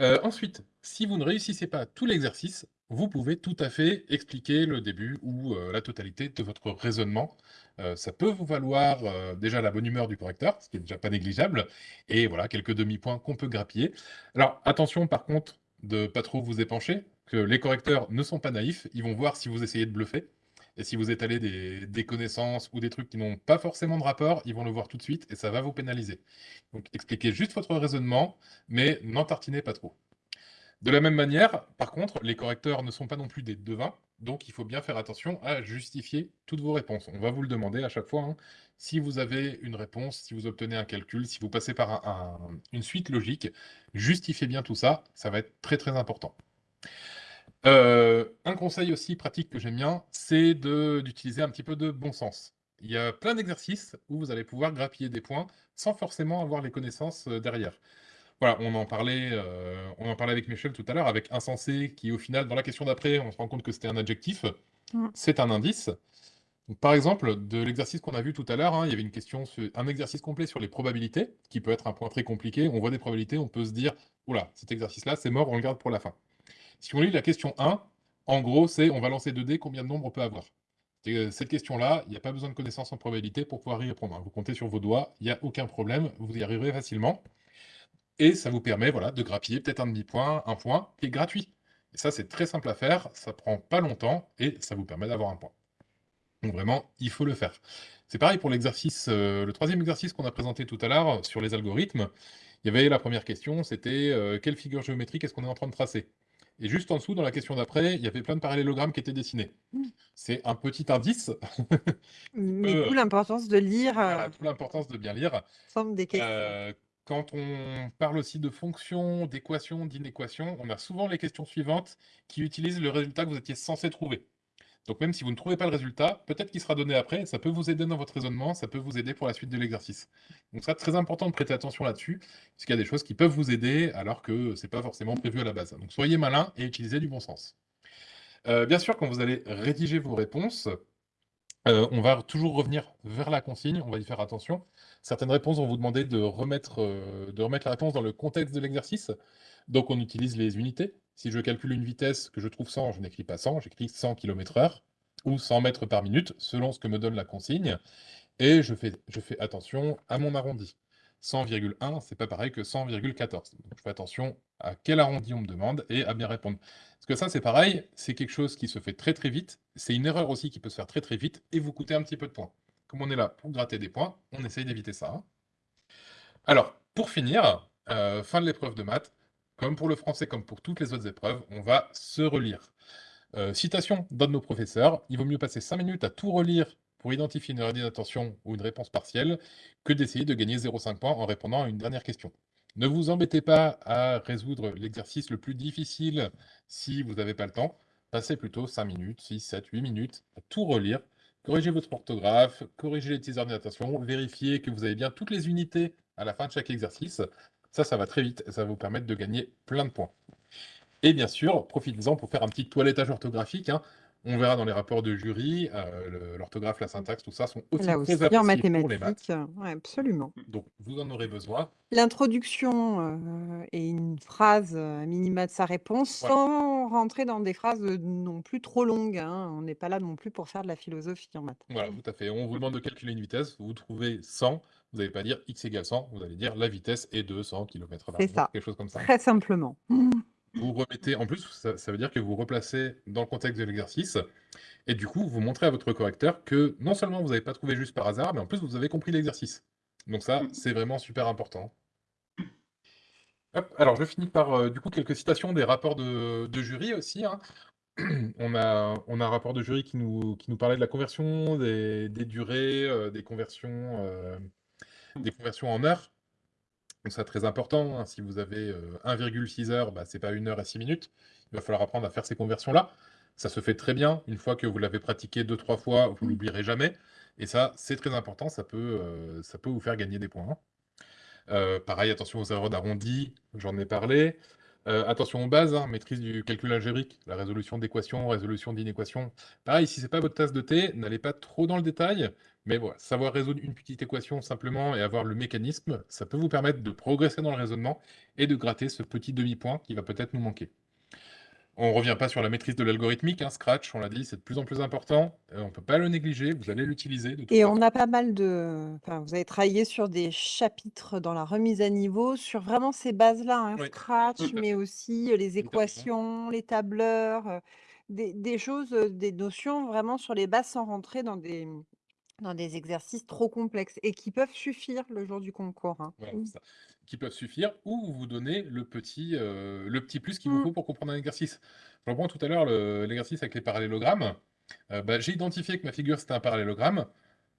Euh, ensuite, si vous ne réussissez pas tout l'exercice, vous pouvez tout à fait expliquer le début ou euh, la totalité de votre raisonnement. Euh, ça peut vous valoir euh, déjà la bonne humeur du correcteur, ce qui est déjà pas négligeable, et voilà, quelques demi-points qu'on peut grappiller. Alors, attention par contre de pas trop vous épancher, que les correcteurs ne sont pas naïfs, ils vont voir si vous essayez de bluffer, et si vous étalez des, des connaissances ou des trucs qui n'ont pas forcément de rapport, ils vont le voir tout de suite, et ça va vous pénaliser. Donc, expliquez juste votre raisonnement, mais n'en tartinez pas trop. De la même manière, par contre, les correcteurs ne sont pas non plus des devins, donc il faut bien faire attention à justifier toutes vos réponses. On va vous le demander à chaque fois. hein. Si vous avez une réponse, si vous obtenez un calcul, si vous passez par un- un- une suite logique, justifiez bien tout ça, ça va être très très important. Euh, un conseil aussi pratique que j'aime bien, c'est d'utiliser un petit peu de bon sens. Il y a plein d'exercices où vous allez pouvoir grappiller des points sans forcément avoir les connaissances euh, derrière. Voilà, on en parlait, euh, on en parlait avec Michel tout à l'heure, avec insensé, qui au final, dans la question d'après, on se rend compte que c'était un adjectif.
Mmh.
c'est un indice. Donc, par exemple, de l'exercice qu'on a vu tout à l'heure, hein, il y avait une question, sur, un exercice complet sur les probabilités, qui peut être un point très compliqué. On voit des probabilités, on peut se dire, oula, cet exercice-là, c'est mort, on le garde pour la fin. Si on lit la question 1, en gros, c'est on va lancer 2 dés, combien de nombres on peut avoir? Euh, Cette question-là, il n'y a pas besoin de connaissances en probabilité pour pouvoir y répondre. Hein. Vous comptez sur vos doigts, il n'y a aucun problème, vous y arriverez facilement. Et ça vous permet voilà, de grappiller peut-être un demi-point, un point, qui est gratuit. Et ça, c'est très simple à faire, ça prend pas longtemps, et ça vous permet d'avoir un point. Donc vraiment, il faut le faire. C'est pareil pour l'exercice, euh, le troisième exercice qu'on a présenté tout à l'heure sur les algorithmes. Il y avait la première question, c'était euh, quelle figure géométrique est-ce qu'on est en train de tracer? Et juste en dessous, dans la question d'après, il y avait plein de parallélogrammes qui étaient dessinés.
Mmh.
C'est un petit indice.
Mais d'où l'importance de lire.
Voilà, l'importance de bien lire.
Des questions
quand on parle aussi de fonctions, d'équations, d'inéquations, on a souvent les questions suivantes qui utilisent le résultat que vous étiez censé trouver. Donc même si vous ne trouvez pas le résultat, peut-être qu'il sera donné après, ça peut vous aider dans votre raisonnement, ça peut vous aider pour la suite de l'exercice. Donc ça, très important de prêter attention là-dessus, puisqu'il y a des choses qui peuvent vous aider alors que ce n'est pas forcément prévu à la base. Donc soyez malin et utilisez du bon sens. Euh, bien sûr, quand vous allez rédiger vos réponses, euh, on va toujours revenir vers la consigne, on va y faire attention. Certaines réponses vont vous demander de remettre, euh, de remettre la réponse dans le contexte de l'exercice. Donc on utilise les unités. Si je calcule une vitesse que je trouve 100, je n'écris pas 100, j'écris 100 km/h ou 100 mètres par minute, selon ce que me donne la consigne. Et je fais, je fais attention à mon arrondi. 100,1, c'est pas pareil que 100,14. je fais attention à quel arrondi on me demande et à bien répondre. Parce que ça, c'est pareil, c'est quelque chose qui se fait très très vite. C'est une erreur aussi qui peut se faire très très vite et vous coûter un petit peu de points. Comme on est là pour gratter des points, on essaye d'éviter ça. Hein. Alors, pour finir, euh, fin de l'épreuve de maths, comme pour le français, comme pour toutes les autres épreuves, on va se relire. Euh, citation d'un de nos professeurs, il vaut mieux passer 5 minutes à tout relire pour identifier une erreur d'inattention ou une réponse partielle que d'essayer de gagner 0,5 points en répondant à une dernière question. Ne vous embêtez pas à résoudre l'exercice le plus difficile si vous n'avez pas le temps. Passez plutôt 5 minutes, 6, 7, 8 minutes à tout relire. Corrigez votre orthographe, corrigez les petits erreurs d'inattention, vérifiez que vous avez bien toutes les unités à la fin de chaque exercice. Ça, ça va très vite et ça va vous permettre de gagner plein de points. Et bien sûr, profitez-en pour faire un petit toilettage orthographique. Hein. On verra dans les rapports de jury, euh, l'orthographe, la syntaxe, tout ça sont aussi
Là
très
aussi, en
appréciés pour les maths.
mathématiques, ouais, absolument.
Donc, vous en aurez besoin.
L'introduction euh, et une phrase euh, minima de sa réponse sans rentrer dans des phrases non plus trop longues. Hein. On n'est pas là non plus pour faire de la philosophie en maths.
Voilà, tout à fait. On vous demande de calculer une vitesse, vous trouvez 100, vous n'allez pas dire x égale 100, vous allez dire la vitesse est de 100 km/h.
C'est ça,
quelque chose comme ça.
très simplement.
Vous remettez, en plus, ça, veut dire que vous replacez dans le contexte de l'exercice, et du coup, vous montrez à votre correcteur que non seulement vous n'avez pas trouvé juste par hasard, mais en plus, vous avez compris l'exercice. Donc ça, c'est vraiment super important. alors, je finis par, euh, du coup, quelques citations des rapports de, jury aussi. Hein. On, a, on a un rapport de jury qui nous, qui nous parlait de la conversion, des, durées, euh, des, conversions, euh, des conversions en heures. Donc c'est très important, hein. si vous avez 1,6 heures, bah, c'est pas 1 heure et 6 minutes. Il va falloir apprendre à faire ces conversions-là. Ça se fait très bien. Une fois que vous l'avez pratiqué deux, trois fois, vous ne l'oublierez jamais. Et ça, c'est très important. Ça peut, ça peut vous faire gagner des points. pareil, attention aux erreurs d'arrondi, j'en ai parlé. Attention aux bases, hein, maîtrise du calcul algébrique, la résolution d'équations, résolution d'inéquations. Pareil, si ce n'est pas votre tasse de thé, n'allez pas trop dans le détail. Mais savoir résoudre une petite équation simplement et avoir le mécanisme, ça peut vous permettre de progresser dans le raisonnement et de gratter ce petit demi-point qui va peut-être nous manquer. On ne revient pas sur la maîtrise de l'algorithmique, hein, Scratch, on l'a dit, c'est de plus en plus important. Euh, on ne peut pas le négliger, vous allez l'utiliser.
Et on a pas mal de... Enfin, vous avez travaillé sur des chapitres dans la remise à niveau, sur vraiment ces bases-là, hein, Scratch, mais aussi euh, les équations, les tableurs, euh, des, des choses, des notions vraiment sur les bases sans rentrer dans des, dans des exercices trop complexes et qui peuvent suffire le jour du concours, hein.
Voilà, ça. Qui peuvent suffire ou vous donner le petit, euh, le petit plus qu'il vous mmh. faut pour comprendre un exercice. Je reprends tout à l'heure l'exercice avec les parallélogrammes. Euh, bah, j'ai identifié que ma figure, c'était un parallélogramme.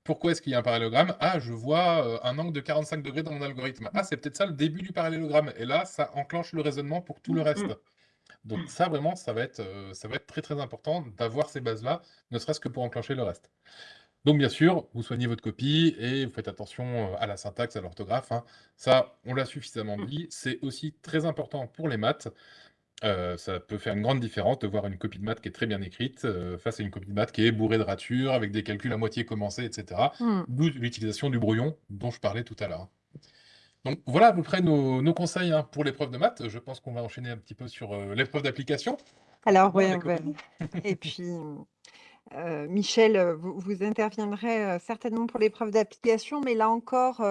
Pourquoi est-ce qu'il y a un parallélogramme? Ah, je vois euh, un angle de 45 degrés dans mon algorithme. Ah, c'est peut-être ça le début du parallélogramme. Et là, ça enclenche le raisonnement pour tout le mmh, reste. Mmh. Donc ça, vraiment, ça va être, ça va être très très important d'avoir ces bases-là, ne serait-ce que pour enclencher le reste. Donc bien sûr, vous soignez votre copie et vous faites attention euh, à la syntaxe, à l'orthographe. Hein. Ça, on l'a suffisamment dit. C'est aussi très important pour les maths. Heu, ça peut faire une grande différence de voir une copie de maths qui est très bien écrite, heu, face à une copie de maths qui est bourrée de ratures, avec des calculs à moitié commencés et cetera.
Mmh.
D'où l'utilisation du brouillon dont je parlais tout à l'heure. Donc voilà à peu près nos nos conseils, hein, pour l'épreuve de maths. Je pense qu'on va enchaîner un petit peu sur, l'épreuve d'application.
Alors ouais,
Avec
ouais et puis, heu, Michel, heu, vous interviendrez, heu, certainement pour l'épreuve d'application, mais là encore,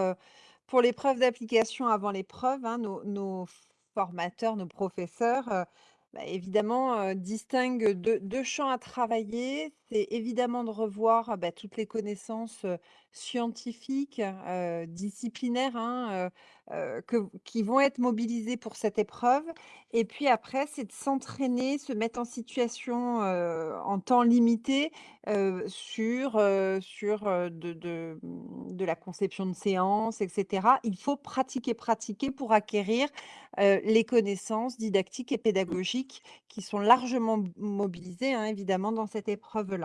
pour l'épreuve d'application avant l'épreuve, hein, nos formateurs, nos professeurs, bah, évidemment, distinguent deux 2 champs à travailler. C'est évidemment de revoir, bah, toutes les connaissances, scientifiques, disciplinaires, hein, que qui vont être mobilisées pour cette épreuve et puis après, c'est de s'entraîner, se mettre en situation, en temps limité, sur, sur, de de, mmh, de la conception de séances et cetera. Il faut pratiquer, pratiquer pour acquérir, les connaissances didactiques et pédagogiques qui sont largement mobilisées, hein, évidemment dans cette épreuve-là.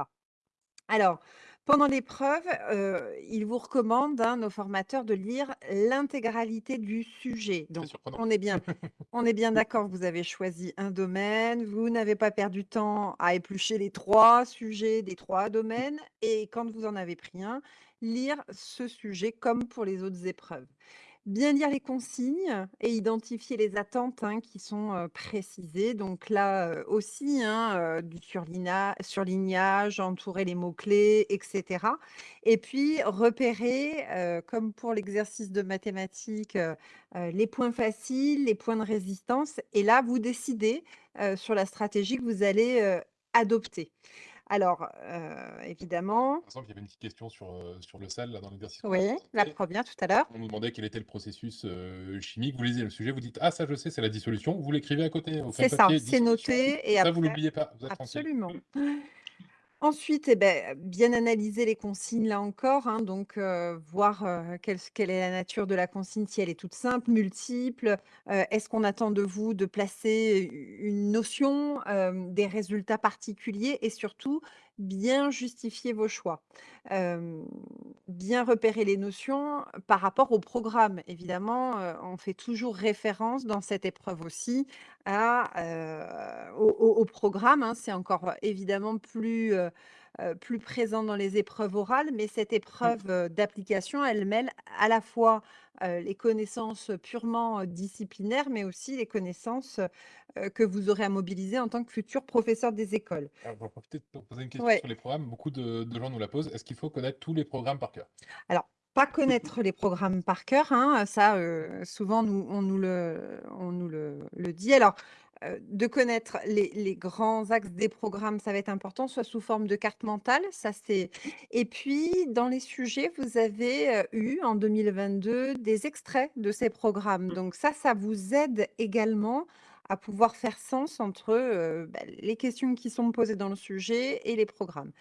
Alors, pendant l'épreuve, heu, ils vous recommandent, hein, nos formateurs, de lire l'intégralité du sujet.
Très
Donc
surprenant.
on est bien on est bien d'accord, vous avez choisi un domaine, vous n'avez pas perdu de temps à éplucher les 3 sujets des 3 domaines et quand vous en avez pris un, lire ce sujet comme pour les autres épreuves. Bien lire les consignes et identifier les attentes, hein, qui sont, précisées. Donc là, aussi, hein, du surlignage, entourer les mots-clés et cetera et puis repérer, comme pour l'exercice de mathématiques, les points faciles, les points de résistance et là, vous décidez, sur la stratégie que vous allez, adopter. Alors, heu, évidemment
Par exemple, il y avait une petite question sur, heu, sur le sel là dans l'exercice
oui, la. 1re tout à l'heure.
On nous demandait quel était le processus, heu, chimique. Vous lisez le sujet, vous dites: «Ah ça je sais, c'est la dissolution». Vous l'écrivez à côté
C'est ça, c'est noté et
ça vous
après
l'oubliez pas, vous êtes tranquille.
Ensuite et beh, bien analyser les consignes là encore, hein, donc voir, quelle est la nature de la consigne, si elle est toute simple, multiple, est-ce qu'on attend de vous de placer une notion, des résultats particuliers et surtout bien justifier vos choix. Bien repérer les notions par rapport au programme. Évidemment, on fait toujours référence dans cette épreuve aussi au programme, hein. C'est encore évidemment plus, plus présent dans les épreuves orales, mais cette
Mmh.
épreuve, heu, d'application, elle mêle à la fois, heu, les connaissances purement, disciplinaires, mais aussi les connaissances, que vous aurez à mobiliser en tant que futur professeur des écoles.
Alors, je vais profiter pour poser une question
Ouais.
sur les programmes. Beaucoup de de gens nous la posent. Est-ce qu'il faut connaître tous les programmes par cœur?
Alors, pas connaître les programmes par cœur, hein, ça, souvent nous on nous le on nous le le dit. Alors, de connaître les les grands axes des programmes, ça va être important, soit sous forme de carte mentale, ça c'est et puis dans les sujets, vous avez, eu en 2022 des extraits de ces programmes. Donc ça, ça vous aide également à pouvoir faire sens entre, bah, les questions qui sont posées dans le sujet et les programmes.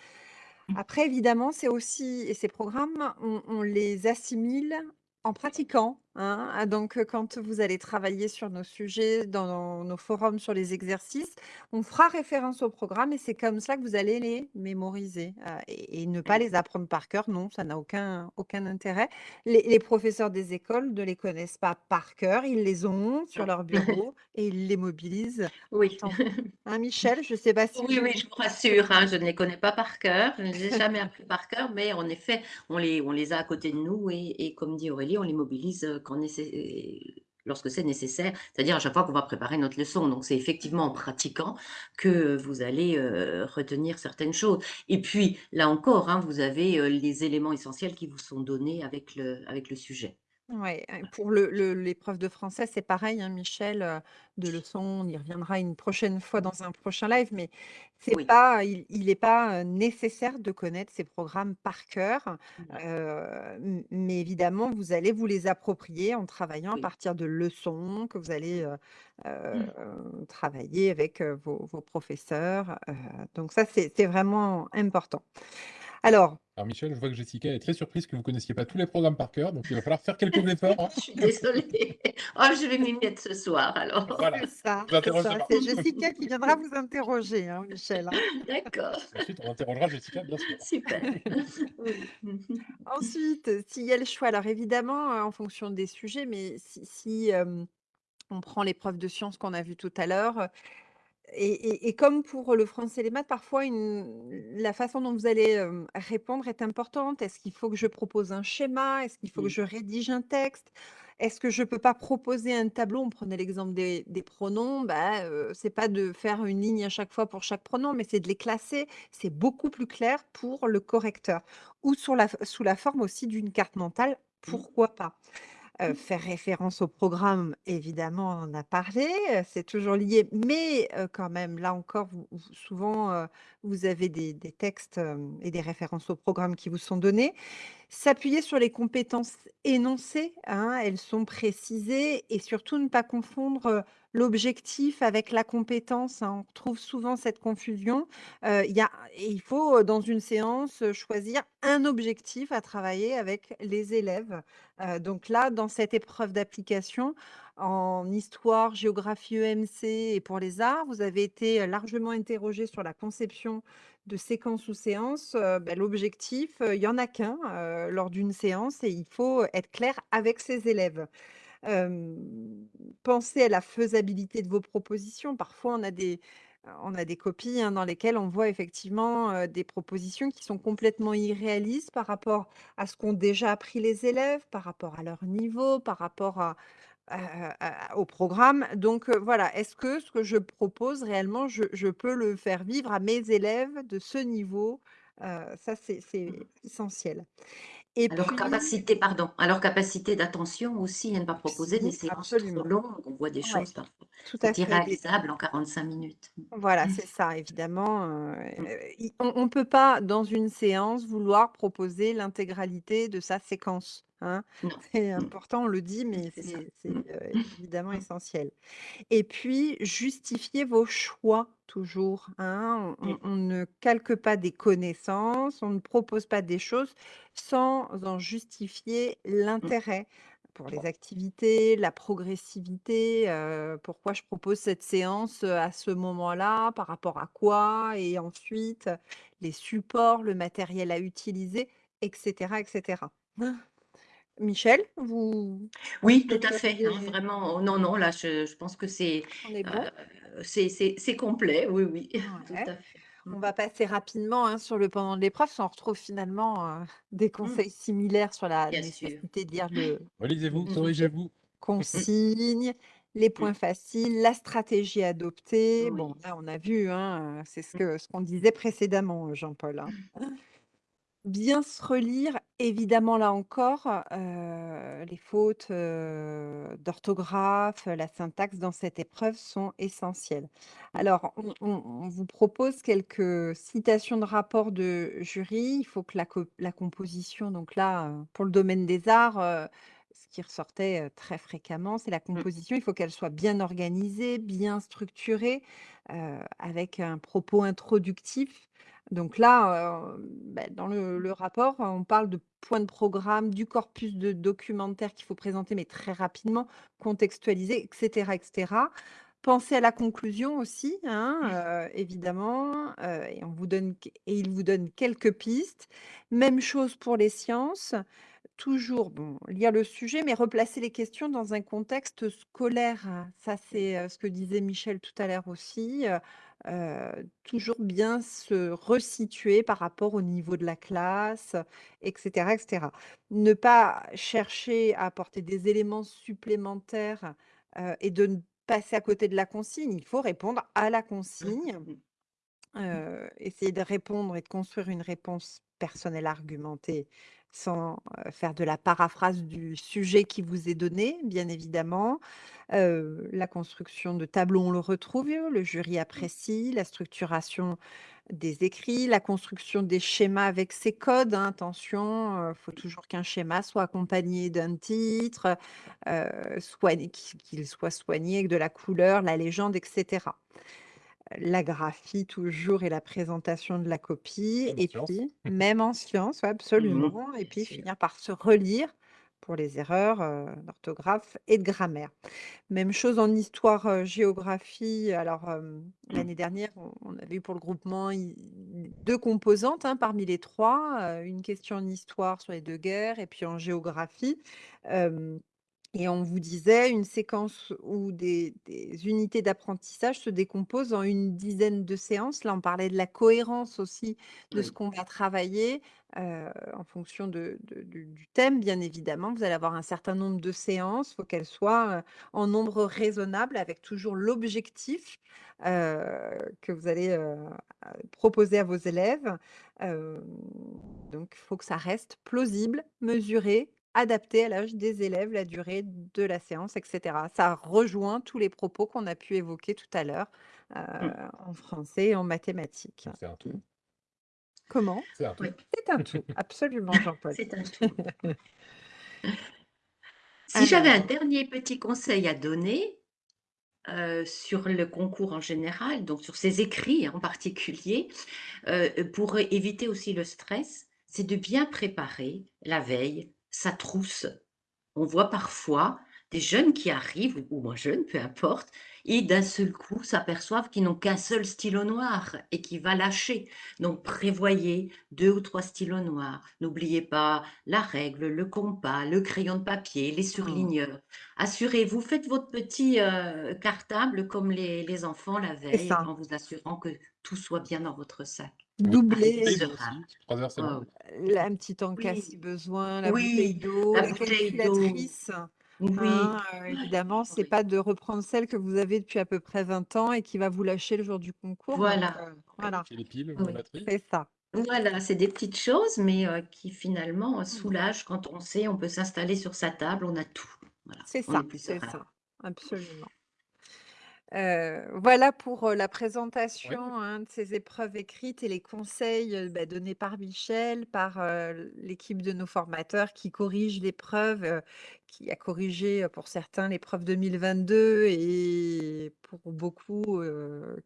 Après évidemment, c'est aussi et ces programmes, on on les assimile en pratiquant, hein. Ah donc quand vous allez travailler sur nos sujets, dans nos forums sur les exercices, on fera référence au programme et c'est comme ça que vous allez les mémoriser, heu et et ne pas
Mmh.
les apprendre par cœur, non, ça n'a aucun aucun intérêt. Les les professeurs des écoles ne les connaissent pas par cœur, ils les ont sur
Non.
leur bureau et ils les mobilisent
Oui.
hein, Michel? Je sais pas si
Oui, oui, je vous rassure, hein, je ne les connais pas par cœur, je ne les ai jamais appris par cœur, mais en effet, on les on les a à côté de nous et et comme dit Aurélie, on les mobilise, nécé lorsque c'est nécessaire, c'est-à-dire à chaque fois qu'on va préparer notre leçon. Donc c'est effectivement en pratiquant que vous allez, heu, retenir certaines choses et puis, là encore, hein, vous avez, heu, les éléments essentiels qui vous sont donnés avec le sujet.
Ouais, hein, pour le le l'épreuve de français, c'est pareil, hein, Michel, heu, de leçons, on y reviendra une prochaine fois dans un prochain live, mais c'est
Oui.
pas il il est pas, heu, nécessaire de connaître ces programmes par cœur,
Voilà.
heu, m mais évidemment, vous allez vous les approprier en travaillant à
Oui.
partir de leçons que vous allez,
Mmh.
heu
Mmh.
travailler avec, heu, vos vos professeurs, heu, donc ça, c'est c'est vraiment important. Alors
Alors Michel, je vois que Jessica est très surprise que vous connaissiez pas tous les programmes par cœur, donc il va falloir faire quelques efforts, hein.
Je suis désolée. Oh, je vais m'y mettre ce soir alors.
Voilà,
C'est ça, Jessica qui viendra vous interroger, hein, Michel, hein.
D'accord.
Ensuite, on interrogera Jessica, bien sûr.
Super.
Ensuite, s'il y a le choix, alors évidemment, heu, en fonction des sujets, mais si si, hem On prend l'épreuve de sciences qu'on a vue tout à l'heure, et et et comme pour le français et les maths, parfois une la façon dont vous allez, répondre est importante. Est-ce qu'il faut que je propose un schéma? Est-ce qu'il faut que je rédige un texte? Est-ce que je peux pas proposer un tableau? On prenait l'exemple des des pronoms, bah, heu, c'est pas de faire une ligne à chaque fois pour chaque pronom, mais c'est de les classer. C'est beaucoup plus clair pour le correcteur ou sur la f sous la forme aussi d'une carte mentale,
Mmh.
pourquoi pas? Faire référence au programme, évidemment, on en a parlé, c'est toujours lié, mais quand même, là encore, souvent, vous avez des textes, et des références au programme qui vous sont donnés. S'appuyer sur les compétences énoncées, hein, elles sont précisées et surtout ne pas confondre, l'objectif avec la compétence, hein. On retrouve souvent cette confusion. Il y a il faut, heu, dans une séance, heu, choisir un objectif à travailler avec les élèves. Donc là, dans cette épreuve d'application, en histoire, géographie, EMC et pour les arts, vous avez été, largement interrogés sur la conception de séquences ou séances, bah, l'objectif, il y en a qu'un, lors d'une séance et il faut être clair avec ses élèves. Pensez à la faisabilité de vos propositions. Parfois, on a des on a des copies, hein, dans lesquelles on voit effectivement, des propositions qui sont complètement irréalistes par rapport à ce qu'ont déjà appris les élèves, par rapport à leur niveau, par rapport à à à au programme. Donc voilà, est-ce que ce que je propose réellement, je je peux le faire vivre à mes élèves de ce niveau? Ça c'est
Mmh.
c'est essentiel et
À leur capacité pardon, à leur capacité d'attention aussi, à ne pas proposer des
si,
séances trop
absolument.
longues. On voit des
Ouais,
choses parfois,
tout à fait, des
irréalisable en 45 minutes.
Voilà,
Mmh.
c'est ça, évidemment, heu,
Mmh.
i on on peut pas, dans une séance, vouloir proposer l'intégralité de sa séquence, hein.
Non.
C'est
Mmh.
important, on le dit,
Mmh,
mais
c'est Mmh.
heu, évidemment
Mmh.
essentiel et puis justifier vos choix toujours, hein. On
Mmh.
ne calque pas des connaissances, on ne propose pas des choses sans en justifier
Mmh.
l'intérêt pour les activités, la progressivité, heu, pourquoi je propose cette séance, heu, à ce moment-là, par rapport à quoi et ensuite les supports, le matériel à utiliser et cetera et cetera. Michel, vous
Oui, tout à fait, hein,
souhaiteriez
vraiment. Oh non, non, là, je je pense que c'est,
on bon?
c'est c'est c'est complet, oui, oui, tout
Ouais.
à fait.
On
mh.
va passer rapidement, hein, sur le pendant de l'épreuve, parce qu'on retrouve finalement, heu, des
Mmh.
conseils similaires sur la
Bien sûr.
nécessité de lire le
Relisez-vous, corrigez-vous.
Consignes, les
Mmh.
points faciles, la stratégie à adopter. Bon, là, on a vu, hein, c'est ce que ce qu'on disait précédemment, heu, Jean-Paul, hein. Bien se relire, évidemment, là encore, heu, les fautes, heu, d'orthographe, la syntaxe dans cette épreuve sont essentielles. Alors, on on on vous propose quelques citations de rapports de jury. Il faut que la co la composition, donc là, heu, pour le domaine des arts, heu, ce qui ressortait, heu, très fréquemment, c'est la
Mmh.
composition. Il faut qu'elle soit bien organisée, bien structurée, heu, avec un propos introductif. Donc là, bah, dans le le rapport, on parle de points de programme, du corpus de documentaire qu'il faut présenter, mais très rapidement, contextualiser et cetera et cetera. Pensez à la conclusion aussi, hein, évidemment, et on vous donne q et il vous donne quelques pistes. Même chose pour les sciences, toujours, bon, lire le sujet, mais replacer les questions dans un contexte scolaire. Ça, c'est, ce que disait Michel tout à l'heure aussi, toujours bien se resituer par rapport au niveau de la classe, et cetera et cetera. Ne pas chercher à apporter des éléments supplémentaires, et de ne passer à côté de la consigne. Il faut répondre à la consigne. Heu, essayer de répondre et de construire une réponse personnelle argumentée sans, faire de la paraphrase du sujet qui vous est donné, bien évidemment. La construction de tableaux, on le retrouve, le jury
Mmh.
apprécie, la structuration des écrits, la construction des schémas avec ses codes, hein, attention, il faut toujours qu'un schéma soit accompagné d'un titre, qu'il soit soigné avec de la couleur, la légende et cetera. La graphie toujours et la présentation de la copie
en
et puis même en sciences, ouais,
Mmh
absolument et puis finir par se relire pour les erreurs, heu, d'orthographe et de grammaire. Même chose en histoire, heu, géographie. Alors, hem,
Mmh.
l'année dernière, on avait eu pour le groupement 2 composantes, hein, parmi les 3, heu, une question en histoire sur les 2 guerres et puis en géographie. Et on vous disait une séquence ou des des unités d'apprentissage se décomposent en une dizaine de séances. Là, on parlait de la cohérence aussi de ce qu'on va travailler, heu, en fonction de de du du thème, bien évidemment. Vous allez avoir un certain nombre de séances, il faut qu'elles soient, heu, en nombre raisonnable avec toujours l'objectif, heu, que vous allez, proposer à vos élèves. Donc il faut que ça reste plausible, mesuré, adapté à l'âge des élèves, la durée de la séance et cetera. Ça rejoint tous les propos qu'on a pu évoquer tout à l'heure, heu,
Mmh.
en français et en mathématiques.
C'est un tout.
Comment?
C'est un tout.
Oui.
C'est un tout, absolument Jean-Paul.
C'est un tout. Si j'avais un dernier petit conseil à donner, heu, sur le concours en général, donc sur ces écrits en particulier, heu, pour éviter aussi le stress, c'est de bien préparer la veille sa trousse. On voit parfois des jeunes qui arrivent, ou moins jeunes, peu importe, et d'un seul coup s'aperçoivent qu'ils n'ont qu'un seul stylo noir et qui va lâcher. Donc prévoyez 2 ou 3 stylos noirs. N'oubliez pas la règle, le compas, le crayon de papier, les
Mmh.
surligneurs. Assurez-vous, faites votre petit, heu, cartable comme les les enfants la veille, en vous assurant que tout soit bien dans votre sac.
Votre
Doubler
Arrivez
bouteille d'eau
serein.
aussi, 3 heures, c'est
Ouais,
bon?
ouais.
L un petit encas si besoin, la bouteille
oui,
d'eau,
la
la
bouteille d'eau.
calculatrice,
Oui,
hein, heu, évidemment, c'est
oui.
pas de reprendre celle que vous avez depuis à peu près 20 ans et qui va vous lâcher le jour du concours,
Voilà, oui,
voilà.
Les piles la.
C'est ça.
Voilà, c'est des petites choses, mais heu, qui finalement,
Mmh.
soulagent quand on sait, on peut s'installer sur sa table, on a tout. Voilà,
C'est ça, c'est ça, absolument. Voilà pour, la
Oui.
présentation, hein, de ces épreuves écrites et les conseils, bah, donnés par Michel, par, l'équipe de nos formateurs qui corrigent l'épreuve, qui a corrigé, pour certains l'épreuve 2022 et pour beaucoup,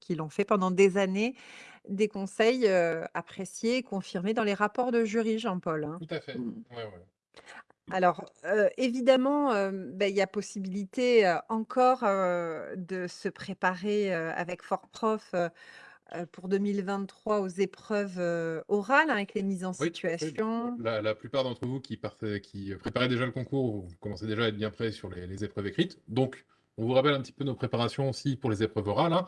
qui l'ont fait pendant des années. Des conseils, appréciés et confirmés dans les rapports de jury, Jean-Paul, hein.
Tout à fait.
Mmh.
Ouais, ouais.
Alors, heu, évidemment, hem, bah, il y a possibilité, heu, encore, heu, de se préparer, heu, avec Fortprof, heu heu, pour 2023 aux épreuves, heu, orales, hein, avec les mises en
Oui, tout à fait.
situation.
La la plupart d'entre vous qui partaient qui, heu, préparaient déjà le concours, vous commencez déjà à être bien prêts sur les les épreuves écrites. Donc, on vous rappelle un petit peu nos préparations aussi pour les épreuves orales, hein.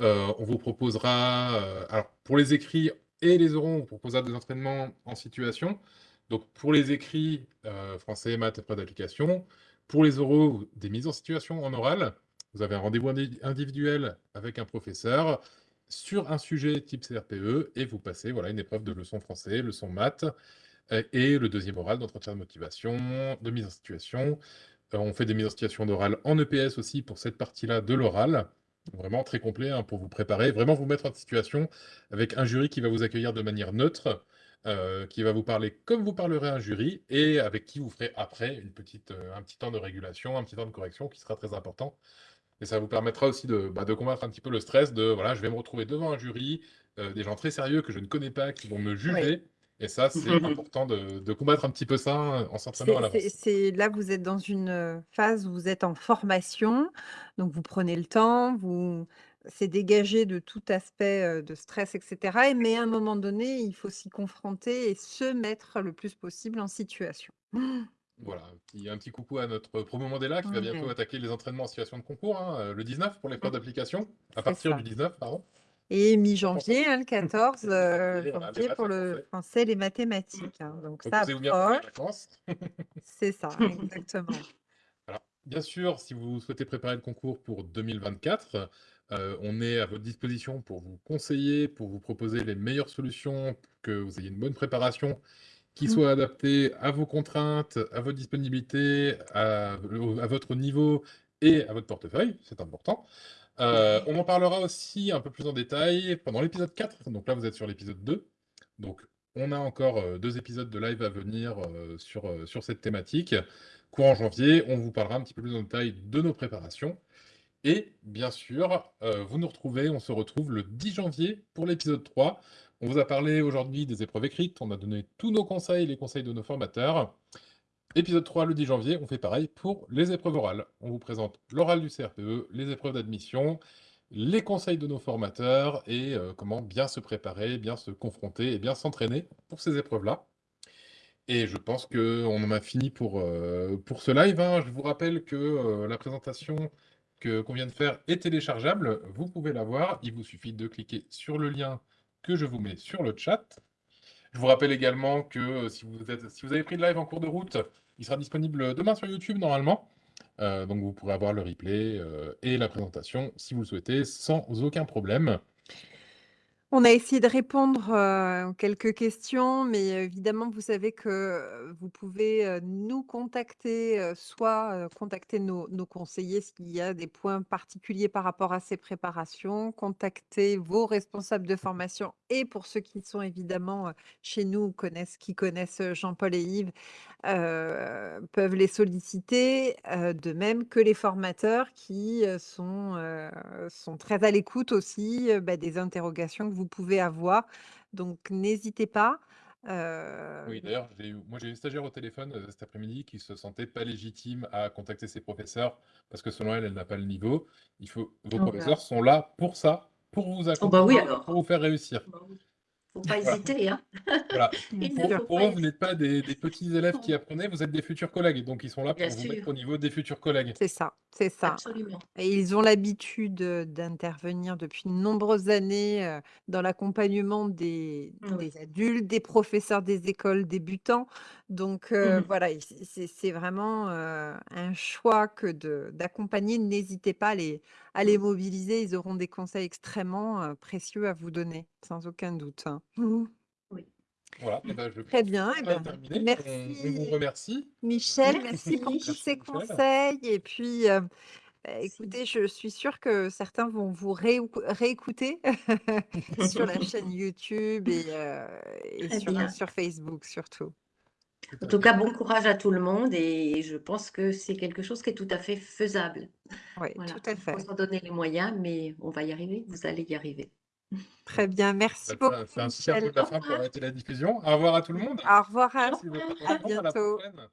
Heu, on vous proposera, heu, alors pour les écrits et les oraux, on vous proposera des entraînements en situation. Donc pour les écrits, heu, français, maths, épreuves d'application. Pour les oraux, des mises en situation en oral. Vous avez un rendez-vous indi individuel avec un professeur sur un sujet type CRPE et vous passez, voilà, une épreuve de leçon français, leçon maths, heu et le 2e oral d'entretien de motivation, de mise en situation. Heu, on fait des mises en situation d'oral en EPS aussi pour cette partie-là de l'oral. Vraiment très complet, hein, pour vous préparer, vraiment vous mettre en situation avec un jury qui va vous accueillir de manière neutre, heu, qui va vous parler comme vous parlerez à un jury et avec qui vous ferez après une petite, heu, un petit temps de régulation, un petit temps de correction qui sera très important et ça vous permettra aussi de, bah, de combattre un petit peu le stress de, voilà, je vais me retrouver devant un jury, heu, des gens très sérieux que je ne connais pas, qui vont me
Oui.
juger et ça, c'est important de de combattre un petit peu ça, hein, en s'entraînant à l'avance.
là, vous êtes dans une, phase où vous êtes en formation, donc vous prenez le temps, vous c'est dégagé de tout aspect, de stress et cetera et mais à un moment donné, il faut s'y confronter et se mettre le plus possible en situation.
Voilà, un petit un petit coucou à notre promo Mandela qui va bientôt attaquer les entraînements en situation de concours, hein, le 19 pour l'épreuve
Mmh.
d'application. À partir du
ça
19, pardon.
et
ça.
mi-janvier, hein, le 14, heu,
Voilà, les
janvier pour
le français.
et les mathématiques, hein, donc ça
les
approche.
vacances.
C'est ça, exactement.
Bien sûr, si vous souhaitez préparer le concours pour 2024, heu, on est à votre disposition pour vous conseiller, pour vous proposer les meilleures solutions pour que vous ayez une bonne préparation qui
Mmh.
soit adaptée à vos contraintes, à votre disponibilité, à votre niveau et à votre portefeuille, c'est important. Heu, on en parlera aussi un peu plus en détail pendant l'épisode 4, donc là, vous êtes sur l'épisode 2. Donc on a encore, heu, 2 épisodes de live à venir, sur, sur cette thématique. Courant janvier, on vous parlera un petit peu plus en détail de nos préparations et bien sûr, heu, vous nous retrouvez on se retrouve le 10 janvier pour l'épisode 3. On vous a parlé aujourd'hui des épreuves écrites, on a donné tous nos conseils, les conseils de nos formateurs. Épisode 3, le 10 janvier, on fait pareil pour les épreuves orales. On vous présente l'oral du CRPE, les épreuves d'admission, les conseils de nos formateurs et heu, comment bien se préparer, bien se confronter et bien s'entraîner pour ces épreuves-là Et je pense qu'on en a fini pour, euh, pour ce live. hein. Je vous rappelle que euh, la présentation qu'on vient de faire est téléchargeable. Vous pouvez la voir. Il vous suffit de cliquer sur le lien que je vous mets sur le chat. Je vous rappelle également que euh, si vous, êtes, si vous avez pris le live en cours de route, il sera disponible demain sur YouTube normalement. Euh, donc vous pourrez avoir le replay euh, et la présentation si vous le souhaitez sans aucun problème.
On a essayé de répondre, heu, aux quelques questions, mais évidemment, vous savez que, vous pouvez, nous contacter, soit, contacter nos conseillers s'il y a des points particuliers par rapport à ces préparations, contacter vos responsables de formation et pour ceux qui sont évidemment, chez nous, connaissent qui connaissent, Jean-Paul et Yves, heu, peuvent les solliciter, heu, de même que les formateurs qui, heu, sont, très à l'écoute aussi, bah, des interrogations que vous pouvez avoir. Donc n'hésitez pas,
Oui, d'ailleurs, j'ai eu moi j'ai eu une stagiaire au téléphone, cet après-midi qui se sentait pas légitime à contacter ses professeurs parce que selon elle, elle n'a pas le niveau. Il faut vos
Oh là.
professeurs sont là pour ça, pour vous
Oh bah oui
accompagner,
alors.
pour vous faire réussir.
Bah oui. Faut pas
Voilà.
hésiter, hein.
Voilà. Pour pour vous n'êtes pas des des petits élèves qui apprenaient, vous êtes des futurs collègues, donc ils sont là
Bien
pour vous mettre au niveau des futurs collègues.
C'est ça, c'est ça.
Absolument.
Et ils ont l'habitude, heu, d'intervenir depuis de nombreuses années, heu, dans l'accompagnement des
Oui.
des adultes, des professeurs des écoles débutants. Donc
Mmh
heu,
mh.
voilà, et c'est c'est c'est vraiment, heu, un choix que de d'accompagner. N'hésitez pas à les à les mobiliser, ils auront des conseils extrêmement, heu, précieux à vous donner, sans aucun doute, hein.
Oui.
Voilà, et bah, je
Très
pense
bien,
a
ben,
terminé. On on vous
merci
remercie,
Michel, merci pour tous
Merci.
ces
Michel.
conseils et puis, bah,
Merci.
écoutez, je suis sûre que certains vont vous réécou réécouter sur la chaîne YouTube et heu, et
Très
sur, heu,
bien.
sur Facebook surtout.
En
à
tout
fait.
cas, bon courage à tout le monde et je pense que c'est quelque chose qui est tout à fait faisable.
Oui,
Voilà,
tout à
il faut
fait.
s'en donner les moyens, mais on va y arriver, vous allez y arriver.
Très bien, merci beaucoup
c'est un
Michel.
de la fin pour arrêter la diffusion. Au revoir à tout le monde.
Au revoir, à à
à la
bientôt.
prochaine.